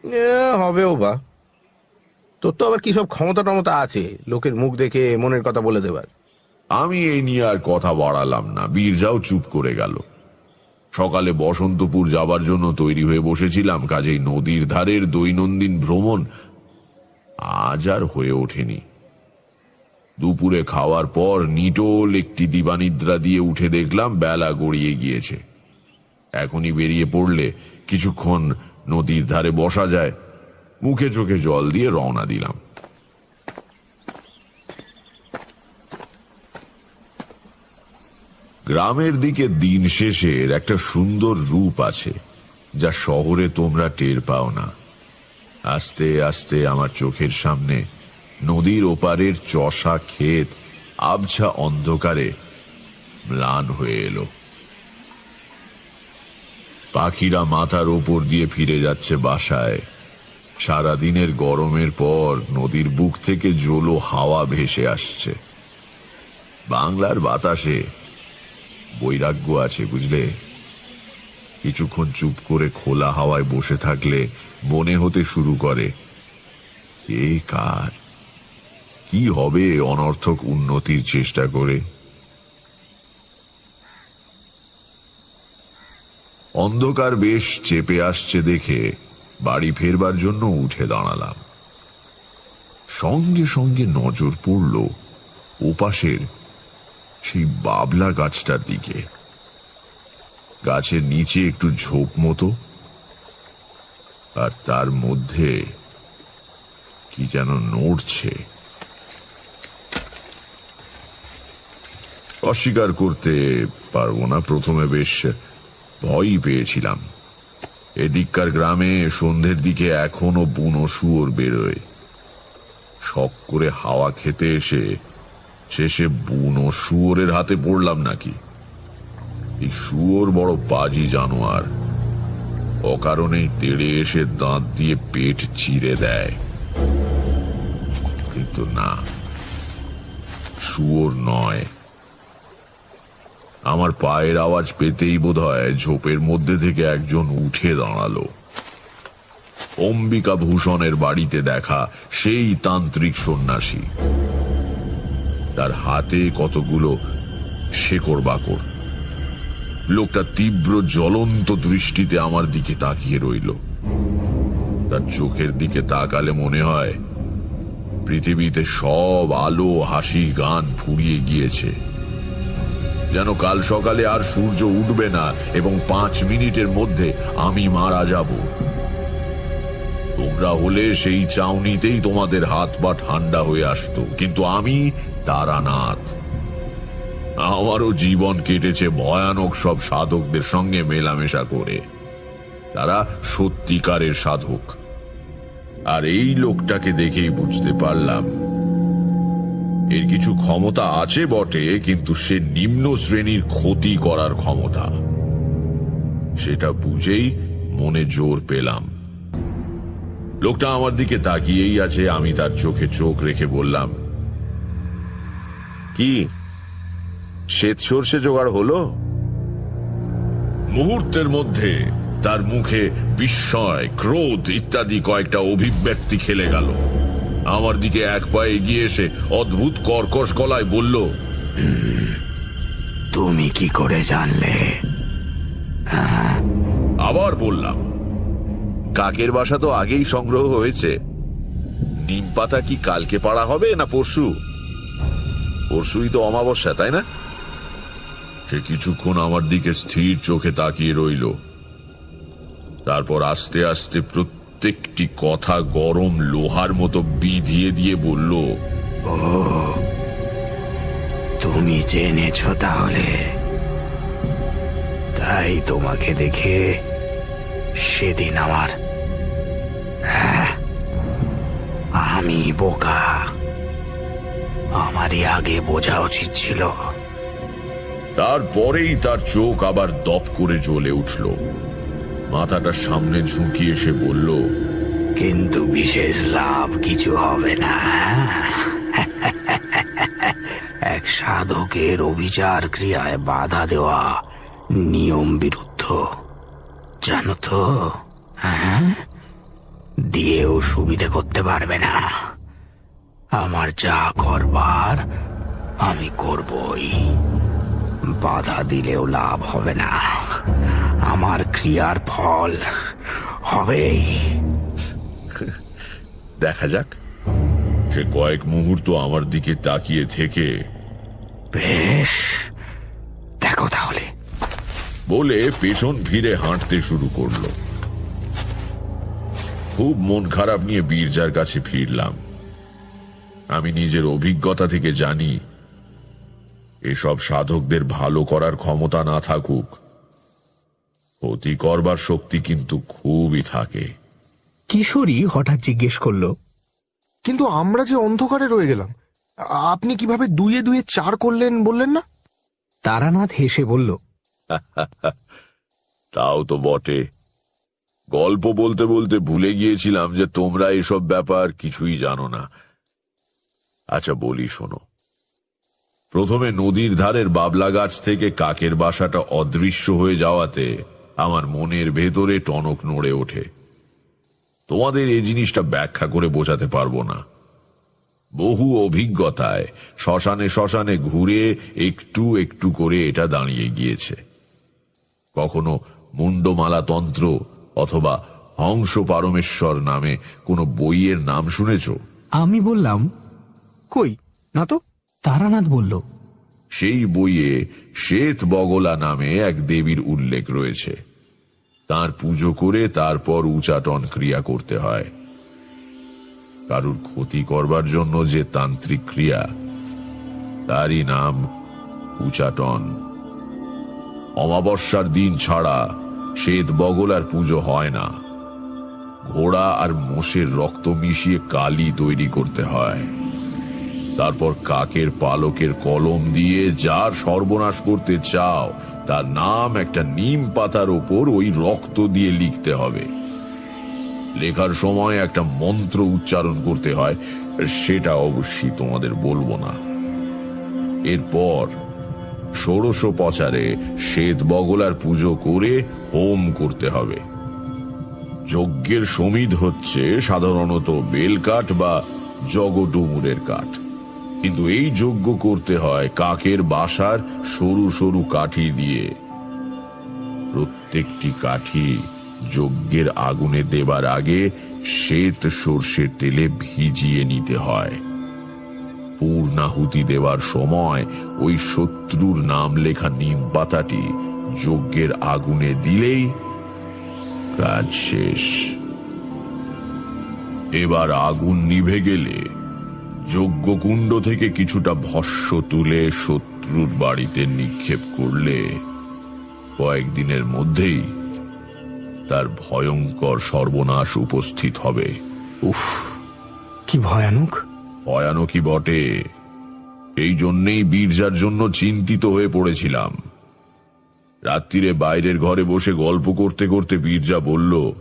এ, হবেও বা তোর তো আবার কি সব ক্ষমতা টমতা আছে? লোকের মুখ দেখে মনের কথা বলে দেবার। আমি এই নিয়ে আর কথা বাড়ালাম না। বীরজাও চুপ করে গেল। সকালে বসন্তপুর যাবার জন্য তৈরি হয়ে বসেছিলাম, কাজেই নদীর ধারের দৈনন্দিন ভ্রমণ আজ আর হয়ে ওঠেনি। দুপুরে খাওয়ার পর নিটোল একটি দিবানিদ্রা দিয়ে উঠে দেখলাম, বেলা গড়িয়ে গিয়েছে। এখনই বেরিয়ে পড়লে কিছুক্ষণ নদীর ধারে বসা যায়। মুখে চোখে জল দিয়ে রওনা দিলাম। গ্রামের দিকে দিন শেষের একটা সুন্দর রূপ আছে, যা শহরে তোমরা টের পাও না। আস্তে আস্তে আমার চোখের সামনে নদীর ওপারের চষা ক্ষেত, আবছা অন্ধকারে ম্লান হয়ে এলো। পাখিরা মাথার ওপর দিয়ে ফিরে যাচ্ছে বাসায়। সারাদিনের গরমের পর নদীর বুক থেকে জোলো হাওয়া ভেসে আসছে। বাংলার বাতাসে বৈরাগ্য আছে, বুঝলে? কিছুক্ষণ চুপ করে খোলা হাওয়ায় বসে থাকলে মনে হতে শুরু করে কে কার? কি হবে অনর্থক উন্নতির চেষ্টা করে? অন্ধকার বেশ চেপে আসছে দেখে বাড়ি ফেরবার জন্য উঠে দাঁড়ালাম। সঙ্গে সঙ্গে নজর পড়ল ওপাশের সেই বাবলা গাছটার দিকে। গাছের নিচে একটু ঝোপ মতো, আর তার মধ্যে কি যেন নড়ছে। অস্বীকার করতে পারব না, প্রথমে বেশ ভয়ই পেয়েছিলাম। এদিককার গ্রামে সন্ধ্যের দিকে এখনও বুনো শুয়োর বেরোয়। শখ করে হাওয়া খেতে এসে শেষে বুনো শুয়োরের হাতে পড়লাম নাকি? এই শুয়োর বড় বাজি জানোয়ার অকারণেই তেড়ে এসে দাঁত দিয়ে পেট চিরে দেয়। কিন্তু না, শুয়োর নয়। আমার পায়ের আওয়াজ পেতেই বোধহয় ঝোপের মধ্যে থেকে একজন উঠে দাঁড়াল। অম্বিকা ভূষণের বাড়িতে দেখা সেই তান্ত্রিক সন্ন্যাসী। তার হাতে কতগুলো শেকড় বাকড় লোকটা তীব্র জ্বলন্ত দৃষ্টিতে আমার দিকে তাকিয়ে রইল। তার চোখের দিকে তাকালে মনে হয় পৃথিবীতে সব আলো হাসি গান ফুরিয়ে গিয়েছে। যেন কাল সকালে আর সূর্য উঠবে না এবং পাঁচ মিনিটের মধ্যে আমি মারা যাব। তোমরা হলে সেই চাউনিতেই তোমাদের হাত পা ঠান্ডা হয়ে আসতো, কিন্তু আমি তারানাথ। আমারও জীবন কেটেছে ভয়ানক সব সাধকদের সঙ্গে মেলামেশা করে। তারা সত্যিকারের সাধক। আর এই লোকটাকে দেখেই বুঝতে পারলাম এর কিছু ক্ষমতা আছে বটে, কিন্তু সে নিম্ন শ্রেণির ক্ষতি করার ক্ষমতা। সেটা বুঝেই মনে জোর পেলাম। লোকটা আমার দিকে তাকিয়েই আছে, আমি তার চোখে চোখ রেখে বললাম, কি? শ্বেত সর্ষে জোগাড় হলো? মুহূর্তের মধ্যে তার মুখে বিস্ময়, ক্রোধ ইত্যাদি কয়েকটা অভিব্যক্তি খেলে গেল। আমার দিকে এক পায়ে এগিয়ে এসে অদ্ভুত কর্কশ গলায় বলল তুমি কি করে জানলে? আবার বললাম কাকের বাসা তো আগেই সংগ্রহ হয়েছে। নিম পাতা কি কালকে পাড়া হবে না পরশু? পরশুই তো অমাবস্যা তাই না? সে কিছুক্ষণ আমার দিকে স্থির চোখে তাকিয়ে রইল। তারপর আস্তে আস্তে প্রত্যেকটি কথা গরম লোহার মতো বিধিয়ে দিয়ে বলল তুমি জেনেছ তাহলে। তাই তোমাকে দেখে সেদিন আমার হ্যাঁ, আমি বোকা। আমারই আগে বোঝা উচিত ছিল। তারপরেই তার চোখ আবার দপ করে জ্বলে উঠল। মাথাটা সামনে ঝুঁকিয়ে সে বলল, কিন্তু বিশেষ লাভ কিছু হবে না। এক সাধকের অবিচার ক্রিয়ায় বাধা দেওয়া নিয়ম বিরুদ্ধ। জানো তো হ্যাঁ? দিয়েও সুবিধে করতে পারবে না। আমার যা করবার আমি করবই। বাধা দিলেও লাভ হবে না। আমার ক্রিয়ার ফল হবেই। দেখা যাক। সে কয়েক মুহূর্ত আমার দিকে তাকিয়ে থেকে। বেশ দেখো তাহলে। বলে পেছন ভিড়ে হাঁটতে শুরু করল। খুব মন খারাপ নিয়ে বীরজার কাছে ফিরলাম। আমি নিজের অভিজ্ঞতা থেকে জানি এসব সাধকদের ভালো করার ক্ষমতা না থাকুক। ক্ষতি করবার শক্তি কিন্তু খুবই থাকে। কিশোরী হঠাৎ জিজ্ঞেস করল কিন্তু আমরা যে অন্ধকারে রয়ে গেলাম আপনি কীভাবে দুয়ে দুয়ে চার করলেন বললেন না? তারানাথ হেসে বলল তাও তো বটে। গল্প বলতে বলতে ভুলে গিয়েছিলাম যে তোমরা এসব ব্যাপার কিছুই জানো না। আচ্ছা বলি শোনো। প্রথমে নদীর ধারের বাবলা গাছ থেকে কাকের বাসাটা অদৃশ্য হয়ে যাওয়াতে আমার মনের ভেতরে টনক নড়ে ওঠে। তোমাদের এই জিনিসটা ব্যাখ্যা করে বোঝাতে পারব না। বহু অভিজ্ঞতায় শ্মশানে শ্মশানে ঘুরে একটু একটু করে এটা দাঁড়িয়ে গিয়েছে। কখনো মুন্ডমালা তন্ত্র অথবা হংস পারমেশ্বর নামে কোনো বইয়ের নাম শুনেছ? আমি বললাম কই? না তো তারানাথ বলল। সেই বইয়ে শ্বেত বগলা নামে এক দেবীর উল্লেখ রয়েছে। তার পুজো করে তারপর উচাটন ক্রিয়া করতে হয়। কারুর ক্ষতি করবার জন্য যে তান্ত্রিক ক্রিয়া, তারই নাম উচাটন। অমাবস্যার দিন ছাড়া শ্বেত বগলার পুজো হয় না। ঘোড়া আর মোষের রক্ত মিশিয়ে কালি তৈরি করতে হয়। তারপর কাকের পালকের কলম দিয়ে যার সর্বনাশ করতে চাও তার নাম একটা নিম পাতার ওপর ওই রক্ত দিয়ে লিখতে হবে। লেখার সময় একটা মন্ত্র উচ্চারণ করতে হয়, সেটা অবশ্যই তোমাদের বলব না। এরপর ষোড়শ পচারে শ্বেত বগলার পুজো করে হোম করতে হবে। যজ্ঞের সমিধ হচ্ছে সাধারণত বেলকাঠ বা জগডুমুরের কাঠ। কিন্তু এই যজ্ঞ করতে হয় কাকের বাসার সরু সরু কাঠি দিয়ে। প্রত্যেকটি কাঠি যজ্ঞের আগুনে দেবার আগে শ্বেত সর্ষের তেলে ভিজিয়ে নিতে হয়। পূর্ণাহুতি দেওয়ার সময় ওই শত্রুর নাম লেখা নিম পাতাটি যজ্ঞের আগুনে দিলেই কাজ শেষ। এবার আগুন নিভে গেলে যজ্ঞকুণ্ড থেকে কিছুটা ভস্য তুলে শত্রুর বাড়িতে নিক্ষেপ করলে কয়েকদিনের মধ্যেই তার ভয়ঙ্কর সর্বনাশ উপস্থিত হবে। উফ কি ভয়ানক। ভয়ানকই বটে। এই জন্যেই বীরজার জন্য চিন্তিত হয়ে পড়েছিলাম। রাত্রিরে বাইরের ঘরে বসে গল্প করতে করতে বীরজা বলল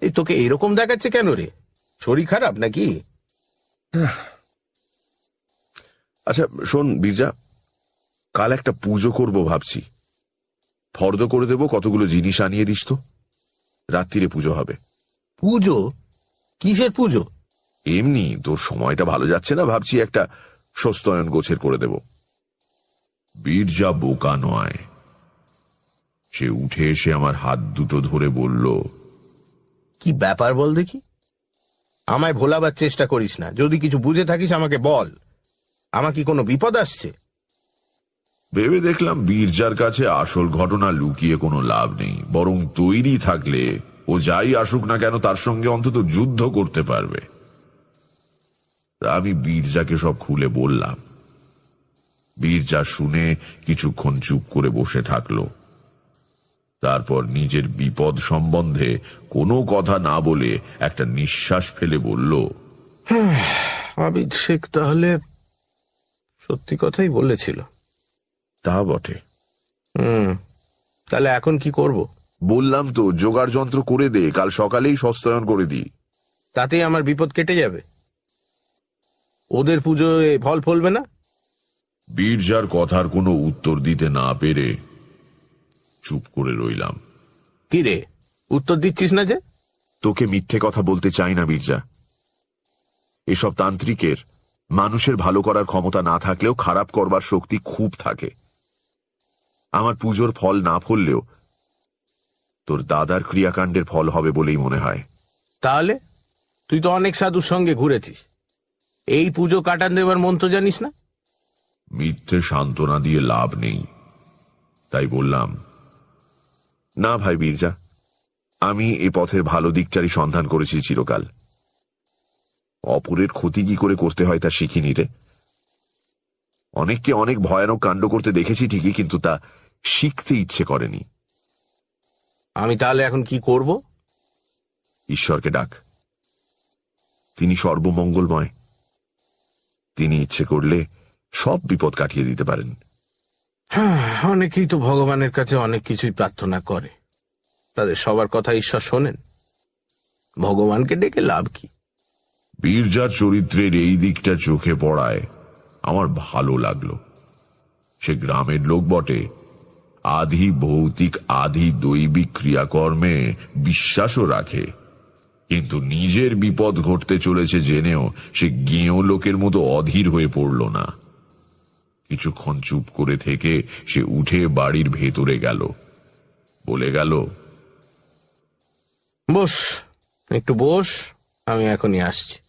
এই তোকে এরকম দেখাচ্ছে কেন রে? শরীর খারাপ নাকি? আচ্ছা শোন বীরজা কাল একটা পুজো করব ভাবছি। ফর্দ করে দেব কতগুলো জিনিস আনিয়ে দিস তো। রাত্রিরে পুজো হবে। পুজো? কিসের পুজো? এমনি তোর সময়টা ভালো যাচ্ছে না ভাবছি একটা সস্তয়ন গোছের করে দেব। বীরজা বোকা নয়। সে উঠে এসে আমার হাত দুটো ধরে বলল কি ব্যাপার বল দেখি? আমায় ভোলাবার চেষ্টা করিস না। যদি কিছু বুঝে থাকিস আমাকে বল। আমার কি কোনো বিপদ আসছে? ভেবে দেখলাম বীরজার কাছে আসল ঘটনা লুকিয়ে কোনো লাভ নেই বরং তৈরি থাকলে ও যাই আসুক না কেন তার সঙ্গে অন্তত যুদ্ধ করতে পারবে। আমি বীরজাকে সব খুলে বললাম। বীরজা শুনে কিছুক্ষণ চুপ করে বসে থাকল। তারপর নিজের বিপদ সম্বন্ধে কোনো কথা না বলে একটা নিঃশ্বাস ফেলে বলল আবিদ শেখ তাহলে সত্যি কথাই বলেছিল। তা বটে। হুম তাহলে এখন কি করব? বললাম তো জোগাড় যন্ত্র করে দে কাল সকালেই সস্তায়ন করে দিই। তাতেই আমার বিপদ কেটে যাবে। ওদের পুজোয় ফল ফলবে না? বীরজার কথার কোনো উত্তর দিতে না পেরে চুপ করে রইলাম। কি রে উত্তর দিচ্ছিস না যে? তোকে মিথ্যে কথা বলতে চাই না বীরজা। এসব তান্ত্রিকের মানুষের ভালো করার ক্ষমতা না থাকলেও খারাপ করবার শক্তি খুব থাকে। আমার পুজোর ফল না ফললেও তোর দাদার ক্রিয়াকাণ্ডের ফল হবে বলেই মনে হয়। তাহলে? তুই তো অনেক সাধুর সঙ্গে ঘুরেছিস। এই পুজো কাটান দেবার মন্ত্র জানিস না? মিথ্যে সান্ত্বনা দিয়ে লাভ নেই। তাই বললাম না ভাই বীরজা আমি এ পথের ভালো দিকটারই সন্ধান করেছি চিরকাল। অপরের ক্ষতি কি করে করতে হয় তা শিখিনি রে। অনেককে অনেক ভয়ানক কাণ্ড করতে দেখেছি ঠিকই কিন্তু তা শিখতে ইচ্ছে করেনি। আমি তাহলে এখন কি করব? ঈশ্বরকে ডাক। তিনি সর্বমঙ্গলময়। তিনি ইচ্ছে করলে সব বিপদ কাটিয়ে দিতে পারেন। হ্যাঁ অনেকেই তো ভগবানের কাছে অনেক কিছুই প্রার্থনা করে। তাদের সবার কথা ঈশ্বর শোনেন। ভগবানকে ডেকে লাভ কি? বীরজার চরিত্রের এই দিকটা চোখে পড়ায় আমার ভালো লাগল। সে গ্রামের লোক বটে। আধি ভৌতিক, আধি দৈবিক ক্রিয়াকর্মে বিশ্বাসও রাখে। কিন্তু নিজের বিপদ ঘটতে চলেছে জেনেও সে গেঁয়ো লোকের মতো অধীর হয়ে পড়ল না। কিছুক্ষণ চুপ করে থেকে সে উঠে বাড়ির ভেতরে গেল। বলে গেল, বস, একটু বস, আমি এখনই আসছি।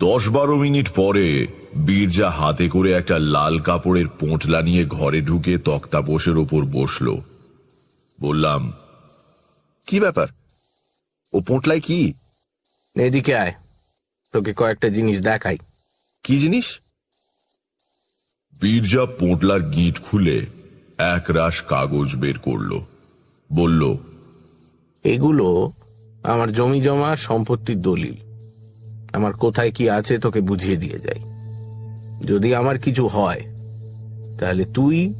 দশ বারো মিনিট পরে বীরজা হাতে করে একটা লাল কাপড়ের পোঁটলা নিয়ে ঘরে ঢুকে তক্তাপোষের ওপর বসল। বললাম কি ব্যাপার? ও পোঁটলায় কি? এদিকে আয় তোকে কয়েকটা জিনিস দেখাই। কি জিনিস? বীরজা পোঁটলার গিঁট খুলে এক রাশ কাগজ বের করল। বলল এগুলো আমার জমি জমা সম্পত্তির দলিল। আমার কোথায় কি আছে তোকে বুঝিয়ে দিয়ে যাই। যদি আমার কিছু হয় তাহলে তুই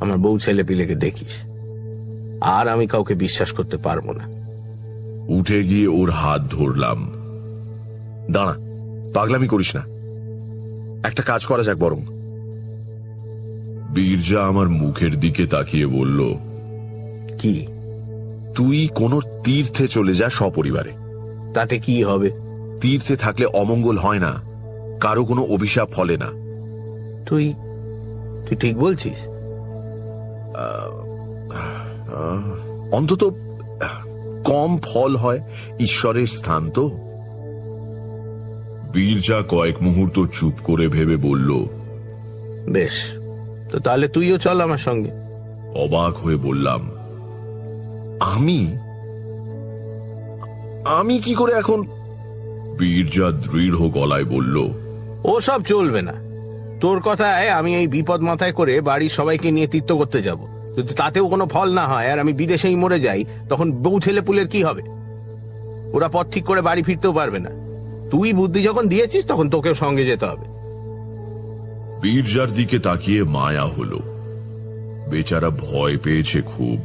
আমার বউ ছেলে পিলেকে দেখিস। আর আমি কাউকে বিশ্বাস করতে পারব না। উঠে গিয়ে ওর হাত ধরলাম। দাঁড়া পাগলামি করিস না। একটা কাজ করা যাক বরং। বীরজা আমার মুখের দিকে তাকিয়ে বলল কি? তুই কোনো তীর্থে চলে যা সপরিবারে। তাতে কি হবে? তীর্থে থাকলে অমঙ্গল হয় না। কারও কোনো অভিশাপ ফলে না। তুই তুই ঠিক বলছিস? আহ, অন্তত কম ফল হয় ঈশ্বরের স্থান তো। বীরজা কয়েক মুহূর্ত চুপ করে ভেবে বলল বেশ তো তাহলে তুইও চল আমার সঙ্গে। অবাক হয়ে বললাম আমি? আমি কি করে এখন বীরজা দৃঢ় গলায় বলল ও সব চলবে না। তোর কথায় আমি এই বিপদ মাথায় করে বাড়ির সবাইকে নিয়ে তীর্থ করতে যাব। যদি তাতেও কোনো ফল না হয় আর আমি বিদেশেই মরে যাই তখন বউ ছেলে পুলের কি হবে? ওরা পথ ঠিক করে বাড়ি ফিরতেও পারবে না। তুই বুদ্ধি যখন দিয়েছিস তখন তোকেও সঙ্গে যেতে হবে। বীরজার দিকে তাকিয়ে মায়া হলো। বেচারা ভয় পেয়েছে খুব।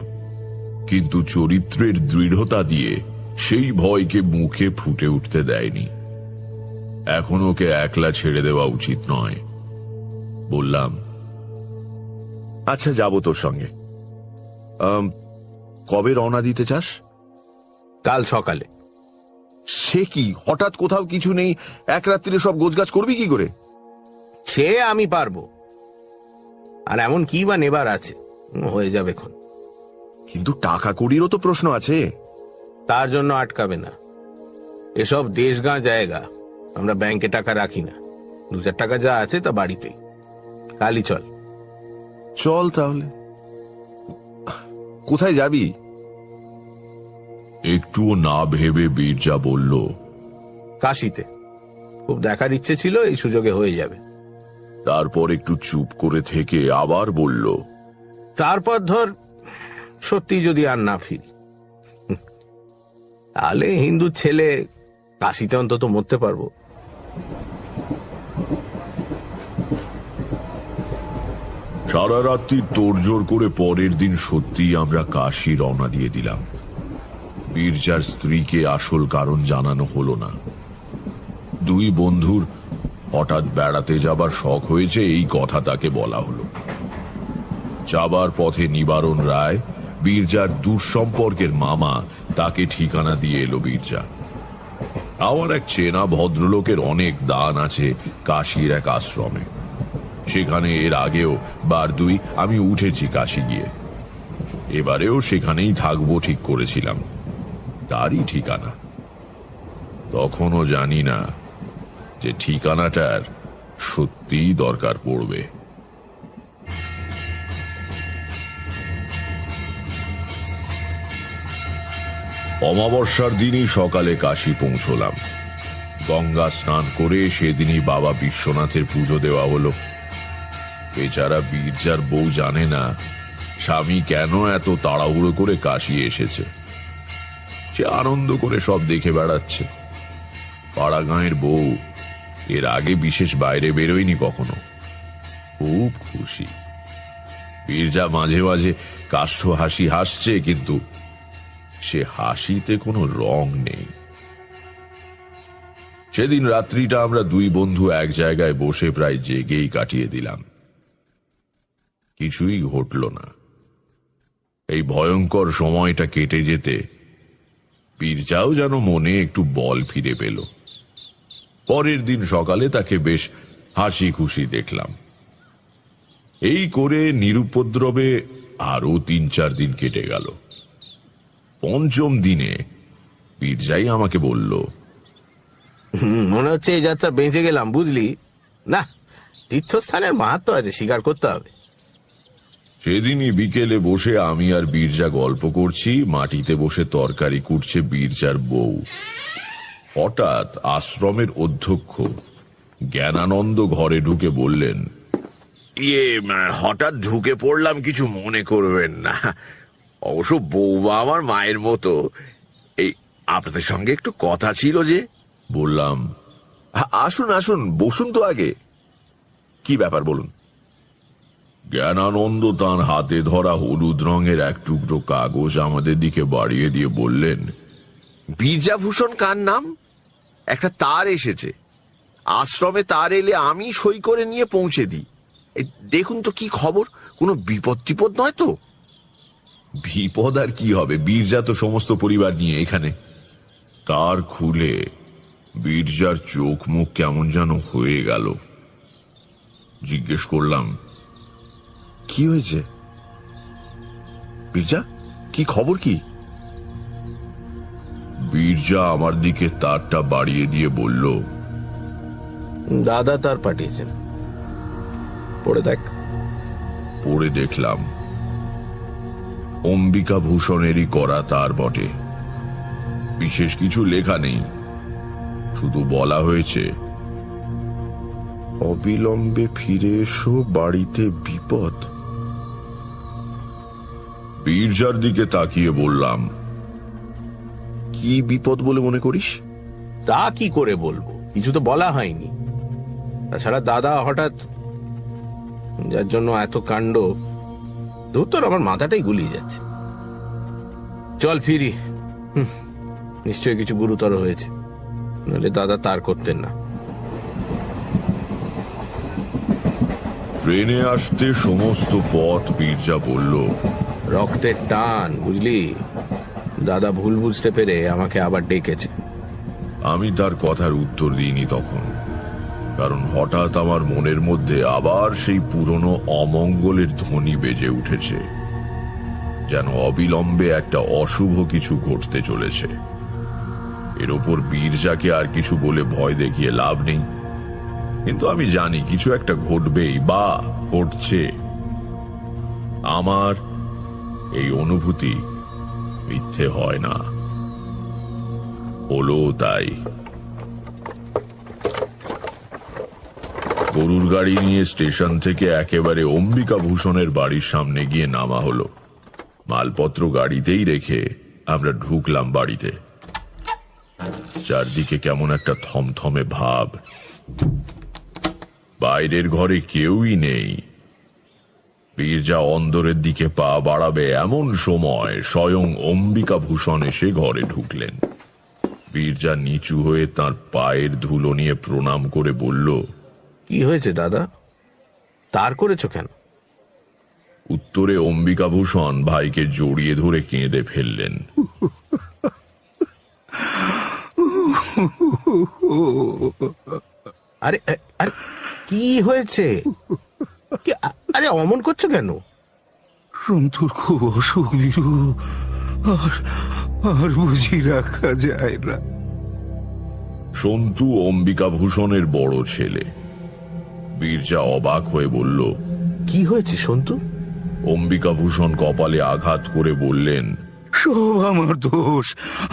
কিন্তু চরিত্রের দৃঢ়তা দিয়ে সেই ভয়কে মুখে ফুটে উঠতে দেয়নি। এখন ওকে একলা ছেড়ে দেওয়া উচিত নয়। বললাম আচ্ছা যাব তোর সঙ্গে। আম, কবে রওনা দিতে চাস? কাল সকালে। সে কি? হঠাৎ কোথাও কিছু নেই? এক রাত্রিরে সব গোছগাছ করবি কি করে? সে আমি পারব। আর এমন কি বা নেবার আছে? হয়ে যাবে এখন। কিন্তু টাকা কড়িরও তো প্রশ্ন আছে। তার জন্য আটকাবে না। এসব দেশগাঁ জায়গা আমরা ব্যাংকে টাকা রাখি না। দু চার টাকা যা আছে তা বাড়িতেই। কালি চল। চল তাহলে। কোথায় যাবি? একটুও না ভেবে বীরজা বলল কাশিতে। খুব দেখার ইচ্ছে ছিল এই সুযোগে হয়ে যাবে। তারপর একটু চুপ করে থেকে আবার বলল তারপর ধর সত্যি যদি আর না ফিরি। তাহলে হিন্দু ছেলে কাশিতে অন্তত মরতে পারব। সারা রাত্রি তোড়জোড় করে পরের দিন সত্যি আমরা কাশি রওনা দিয়ে দিলাম। বীরজার স্ত্রীকে আসল কারণ জানানো হলো না। দুই বন্ধুর হঠাৎ বেড়াতে যাবার শখ হয়েছে, এই কথা তাকে বলা হলো। যাবার পথে নিবারণ রায় বীরজার দুঃসম্পর্কের মামা তাকে ঠিকানা দিয়ে এলো বীরজা। আমার এক চেনা ভদ্রলোকের অনেক দান আছে কাশির এক আশ্রমে। সেখানে এর আগেও বার দুই আমি উঠেছি কাশি গিয়ে। এবারেও সেখানেই থাকব ঠিক করেছিলাম। তারই ঠিকানা। তখনও জানি না যে ঠিকানাটার সত্যিই দরকার পড়বে। অমাবস্যার দিনই সকালে কাশি পৌঁছলাম। গঙ্গা স্নান করে সেদিনই বাবা বিশ্বনাথের পুজো দেওয়া হলো। বেচারা বীরজার বউ জানে না, স্বামী কেন এত তাড়াহুড়ো করে কাশি এসেছে। সে আনন্দ করে সব দেখে বেড়াচ্ছে। পাড়া গাঁয়ের বউ, এর আগে বিশেষ বাইরে বেরোয়নি কখনো। খুব খুশি। বীরজা মাঝে মাঝে কাষ্ঠ হাসি হাসছে, কিন্তু সে হাসিতে কোনো রং নেই। সেদিন রাত্রিটা আমরা দুই বন্ধু এক জায়গায় বসে প্রায় জেগেই কাটিয়ে দিলাম। কিছুই ঘটল না। এই ভয়ঙ্কর সময়টা কেটে যেতে পীরজাও যেন মনে একটু বল ফিরে পেল। পরের দিন সকালে তাকে বেশ হাসি খুশি দেখলাম। এই করে নিরুপদ্রবে আরও তিন চার দিন কেটে গেল। পঞ্চম দিনে পীরজাই আমাকে বলল মনে হচ্ছে এই যাত্রা বেঁচে গেলাম বুঝলি? না তীর্থস্থানের মাহাত্ম আছে স্বীকার করতে হবে। সেদিনই বিকেলে বসে আমি আর বীরজা গল্প করছি মাটিতে বসে তরকারি কুটছে বীরজার বউ। হঠাৎ আশ্রমের অধ্যক্ষ জ্ঞানানন্দ ঘরে ঢুকে বললেন ইয়ে হঠাৎ ঢুকে পড়লাম কিছু মনে করবেন না। অবশ্য বৌমা আমার মায়ের মতো। এই আপনাদের সঙ্গে একটু কথা ছিল যে বললাম আসুন আসুন বসুন তো আগে। কি ব্যাপার বলুন? জ্ঞানানন্দ তাঁর হাতে ধরা হলুদ রঙের এক টুকরো কাগজ আমাদের দিকে বাড়িয়ে দিয়ে বললেন বীরজাভূষণ কার নাম? একটা তার এসেছে। আশ্রমে তার এলে আমি সই করে নিয়ে পৌঁছে দিই। দেখুন তো কি খবর। কোনো বিপদ টিপদ নয় তো? বিপদ আর কি হবে? বীরজা তো সমস্ত পরিবার নিয়ে এখানে। তার খুলে বীরজার চোখ মুখ কেমন যেন হয়ে গেল। জিজ্ঞেস করলাম কি হয়েছে? বীরজা কি খবর কি? বীরজা আমার দিকে তারটা বাড়িয়ে দিয়ে বলল দাদা তার পাঠিয়েছেন। পড়ে দেখ। পড়ে দেখলাম। অম্বিকা ভূষণেরই করা তার বটে। বিশেষ কিছু লেখা নেই। শুধু বলা হয়েছে অবিলম্বে ফিরে এসো বাড়িতে বিপদ। বীরজার দিকে তাকিয়ে বললাম কি বিপদ বলে মনে করিস? তা কি করে বলব? কিছু তো বলা হয়নি। তাছাড়া দাদা হঠাৎ যার জন্য এত কাণ্ড ধুত্তর আমার মাথাটাই গুলিয়ে যাচ্ছে। চল ফিরি। হুঁ, নিশ্চয়ই কিছু গুরুতর হয়েছে। নাহলে দাদা তার করতেন না। ট্রেনে আসতে সমস্ত পথ বীরজা বলল রক্তের টান বুঝলি? দাদা ভুল বুঝতে পেরে আমাকে আবার ডেকেছে। আমি তার কথার উত্তর দিইনি তখন। কারণ হঠাৎ আমার মনের মধ্যে আবার সেই পুরনো অমঙ্গলের ধ্বনি বেজে উঠেছে, যেন অবিলম্বে একটা অশুভ কিছু ঘটতে চলেছে। এর ওপর বীরজাকে আর কিছু বলে ভয় দেখিয়ে লাভ নেই। কিন্তু আমি জানি কিছু একটা ঘটবেই বা ঘটছে। আমার এই অনুভূতি মিথ্যে হয় না। হলো তাই। গরুর গাড়ি নিয়ে স্টেশন থেকে একেবারে অম্বিকা ভূষণের বাড়ির সামনে গিয়ে নামা হলো। মালপত্র গাড়িতেই রেখে আমরা ঢুকলাম বাড়িতে। চারদিকে কেমন একটা থমথমে ভাব। বাইরের ঘরে কেউই নেই। বীরজা অন্দরের দিকে পা বাড়াবে এমন সময় স্বয়ং অম্বিকা ভূষণ এসে ঘরে ঢুকলেন। বীরজা নিচু হয়ে তার পায়ের ধুলো নিয়ে প্রণাম করে বলল কি হয়েছে দাদা? তার করেছ কেন? উত্তরে অম্বিকাভূষণ ভাইকে জড়িয়ে ধরে কেঁদে ফেললেন। আরে আরে কি হয়েছে? আরে অমন করছ কেন? সন্তুর খুব অসুখ বিরু আর আর বুঝি রাখা যায় না। সন্তু অম্বিকাভূষণের বড় ছেলে। বীরজা অবাক হয়ে বলল কি হয়েছে সন্তু? অম্বিকাভূষণ কপালে আঘাত করে বললেন সব আমার দোষ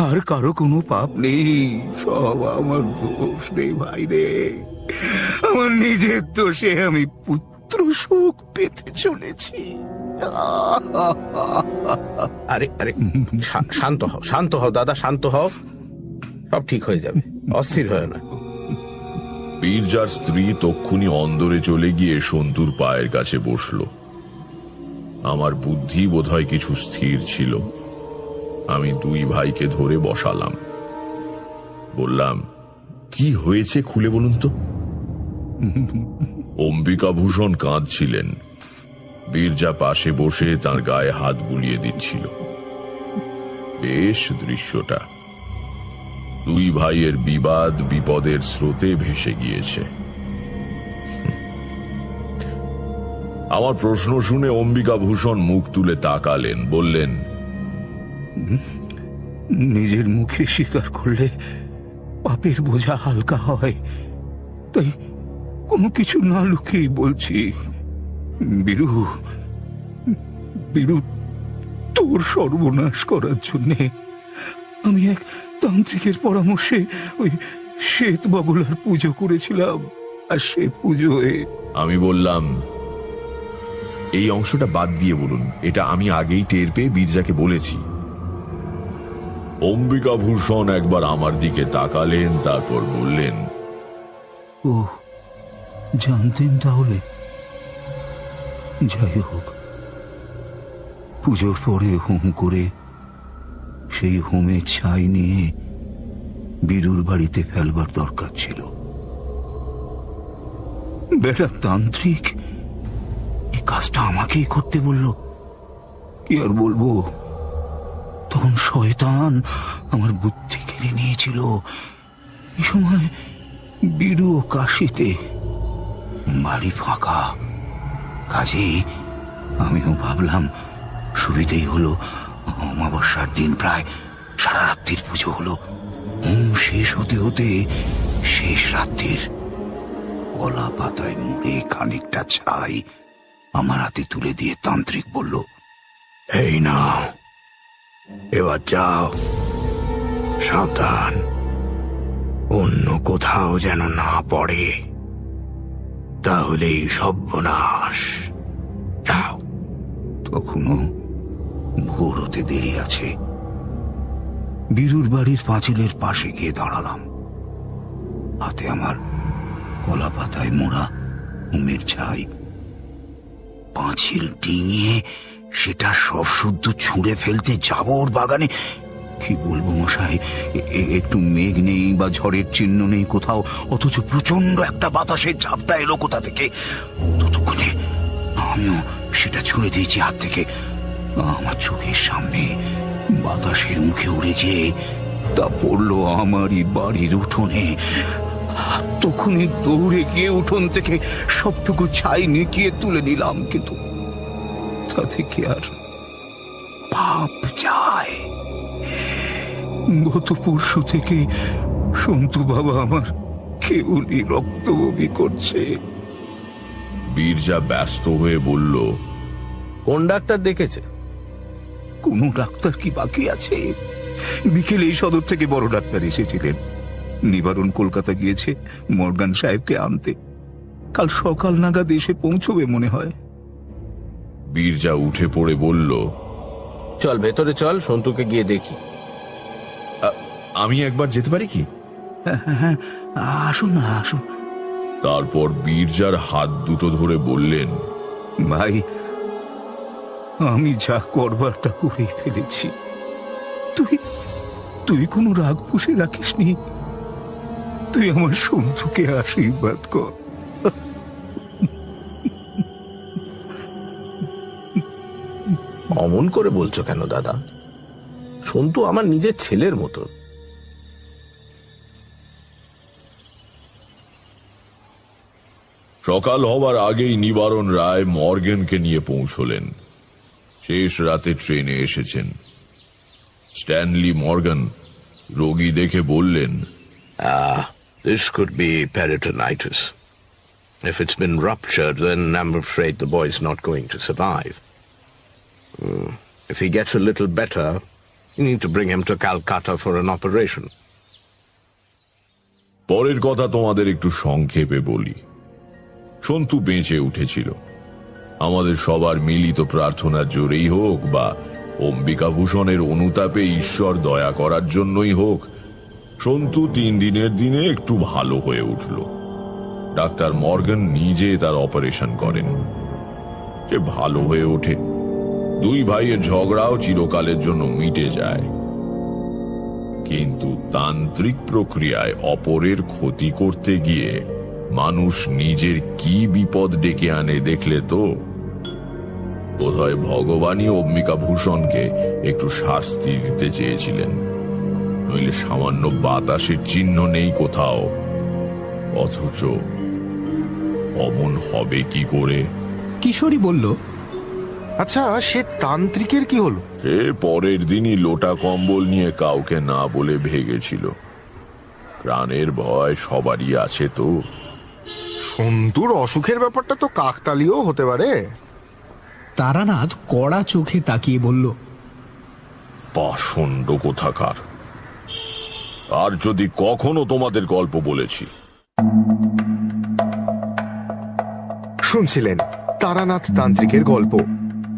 আর কারও কোনো পাপ নেই। সব আমার দোষ নেই ভাই রে। আমার নিজের দোষে আমি পুত্র শোক পেতে চলেছি। আরে আরে শান্ত হও শান্ত হও দাদা শান্ত হও। সব ঠিক হয়ে যাবে অস্থির হয় না। বীরজার স্ত্রী তক্ষুনি অন্দরে চলে গিয়ে সন্তুর পায়ের কাছে বসল। আমার বুদ্ধি বোধহয় কিছু স্থির ছিল। আমি দুই ভাইকে ধরে বসালাম। বললাম, কি হয়েছে খুলে বলুন তো? অম্বিকাভূষণ কাঁদছিলেন। বীরজা পাশে বসে তার গায়ে হাত বুলিয়ে দিচ্ছিল। বেশ দৃশ্যটা। দুই ভাইয়ের বিবাদ বিপদের স্রোতে ভেসে গিয়েছে। আমার প্রশ্ন শুনে অম্বিকা ভূষণ মুখ তুলে তাকালেন, বললেন, নিজের মুখে স্বীকার করলে পাপের বোঝা হালকা হয়। তাই কোনো কিছু না লুকিয়ে বলছি, বীরু বীরু, তোর সর্বনাশ করার জন্যে আমি এক তান্ত্রিকের পরামর্শে ওই শ্বেত বাবুলার পুজো করেছিলাম। আর সে পুজোয় আমি বললাম এই অংশটা বাদ দিয়ে বলুন এটা আমি আগেই টের পেয়ে বীরজাকে বলেছি। অম্বিকা ভূষণ একবার আমার দিকে তাকালেন তারপর বললেন ও জানতেন তাহলে। যাই হোক পুজোর পরে হুম করে সেই হোমে ছাই নিয়ে বীরুর বাড়িতে ফেলবার দরকার ছিল। বেটা তান্ত্রিক, এই কাজটা আমাকেই করতে বলল। কি আর বলব? তখন শয়তান আমার বুদ্ধি কেড়ে নিয়েছিল। এই সময় বীরু কাশিতে বাড়ি ফাঁকা। কাজেই আমিও ভাবলাম, সুবিধেই হলো অমাবস্যার দিন প্রায় সারা রাত্রির পুজো হলো। হোম শেষ হতে হতে শেষ রাত্রির কলা পাতায় মুড়ে খানিকটা ছাই আমার হাতে তুলে দিয়ে তান্ত্রিক বলল, এই না এবার যাও। সাবধান। অন্য কোথাও যেন না পড়ে। তাহলেই সর্বনাশ। যাও। তখনও ভোর হতে দেরি আছে। বীরুর বাড়ির পাঁচিলের পাশে গিয়ে দাঁড়ালাম। হাতে আমার কলা পাতায় মোড়া উমের ছাই। পাঁচিল ডিঙিয়ে সেটা সব শুদ্ধ ছুঁড়ে ফেলতে যাব ওর বাগানে? কি বলব মশাই একটু মেঘ নেই বা ঝড়ের চিহ্ন নেই কোথাও, অথচ প্রচণ্ড একটা বাতাসের ঝাপটা এলো কোথা থেকে? ততক্ষণে আমিও সেটা ছুঁড়ে দিয়েছি হাত থেকে। আমার চোখের সামনে বাতাসের মুখে উড়ে গিয়ে তা পড়ল আমারই বাড়ির উঠোনে। তখনই দৌড়ে গিয়ে উঠোন থেকে সবটুকু ছাই নিকিয়ে তুলে নিলাম কিন্তু তা থেকে আর পাপ যায়? গত পরশু থেকে সন্তু বাবা আমার কেবলই রক্ত বমি করছে। বীরজা ব্যস্ত হয়ে বলল কোন ডাক্তার দেখেছে? কোনো ডাক্তার কি বাকি আছে? বিকেলে এই সদর থেকে বড় ডাক্তার এসেছিলেন। নিবারণ কলকাতা গিয়েছে মর্গান সাহেবকে আনতে। কাল সকাল নাগাদ এসে পৌঁছবে মনে হয়। বীরজা উঠে পড়ে বলল চল ভেতরে চল সন্তুকে গিয়ে দেখি। আমি একবার যেতে পারি কি? হ্যাঁ, হ্যাঁ, হ্যাঁ, আসুন না আসুন। তারপর বীরজার হাত দুটো ধরে বললেন ভাই আমি যা করবার তা করেই ফেলেছি। তুই তুই কোনো রাগ পুষে রাখিসনি। তুই আমার সন্তুকে আশীর্বাদ কর। অমন করে বলছো কেন দাদা? সন্তু আমার নিজের ছেলের মতো। সকাল হবার আগেই নিবারণ রায় মর্গেনকে নিয়ে পৌঁছলেন। শেষ রাতে ট্রেনে এসেছেন স্ট্যানলি মর্গান রোগী দেখে বললেন Ah, this could be peritonitis. If it's been ruptured, then I'm afraid the boy's not going to survive. Hmm, If he gets a little better, you need to bring him to Calcutta for an operation. পরের কথা তোমাদের একটু সংক্ষেপে বলি সন্তু বেঁচে উঠেছিল আমাদের সবার মিলিত প্রার্থনার জোরেই হোক বা অম্বিকা ভূষণের অনুতাপে ঈশ্বর দয়া করার জন্যই হোক, সন্তু তিন দিনের দিনে একটু ভালো হয়ে উঠল। ডাক্তার মর্গান নিজে তার অপারেশন করেন। যে ভালো হয়ে ওঠে। দুই ভাইয়ের ঝগড়াও চিরকালের জন্য মিটে যায়। কিন্তু তান্ত্রিক প্রক্রিয়ায় অপরের ক্ষতি করতে গিয়ে মানুষ নিজের কি বিপদ ডেকে আনে দেখলে তো বোধহয় ভগবানই অম্বিকা ভূষণকে একটু শাস্তি দিতে চেয়েছিলেন। নইলে সামান্য বাতাসের চিহ্ন নেই কোথাও। অথচ অমন হবে কি করে? কিশোরী বলল আচ্ছা সে তান্ত্রিকের কি হলো? সে পরের দিনই লোটা কম্বল নিয়ে কাউকে না বলে ভেগেছিল। প্রাণের ভয় সবারই আছে তো। সন্তুর অসুখের ব্যাপারটা তো কাকতালীয় হতে পারে। তারানাথ কড়া চোখে তাকিয়ে বলল পাষণ্ড কোথাকার আর যদি কখনো তোমাদের গল্প বলেছি। শুনছিলেন তারানাথ তান্ত্রিকের গল্প।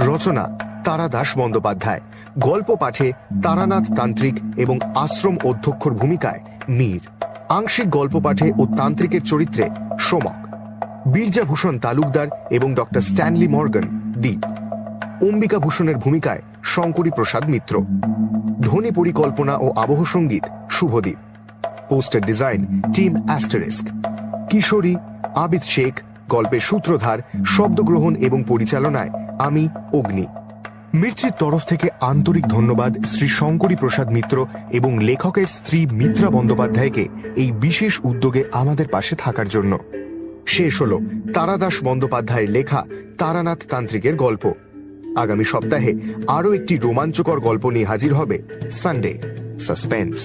রচনা তারা দাস বন্দ্যোপাধ্যায়। গল্প পাঠে তারানাথ তান্ত্রিক এবং আশ্রম অধ্যক্ষর ভূমিকায় মীর। আংশিক গল্প পাঠে ও তান্ত্রিকের চরিত্রে সোমক। বীরজাভূষণ তালুকদার এবং ডক্টর স্ট্যানলি মর্গান দ্বীপ। অম্বিকা ভূষণের ভূমিকায় শঙ্করী প্রসাদ মিত্র। ধ্বনি পরিকল্পনা ও আবহ সংগীত Shubhodeep poster design team asterisk. কিশোরী আবিদ শেখ, গল্পের সূত্রধার, শব্দগ্রহণ এবং পরিচালনায় আমি, অগ্নি। মির্চির তরফ থেকে আন্তরিক ধন্যবাদ শ্রী শঙ্করী প্রসাদ মিত্র এবং লেখকের স্ত্রী মিত্রা বন্দ্যোপাধ্যায়কে এই বিশেষ উদ্যোগে আমাদের পাশে থাকার জন্য। শেষ হল তারাদাস বন্দ্যোপাধ্যায়ের লেখা তারানাথ তান্ত্রিকের গল্প। আগামী সপ্তাহে আরও একটি রোমাঞ্চকর গল্প নিয়ে হাজির হবে সানডে সাসপেন্স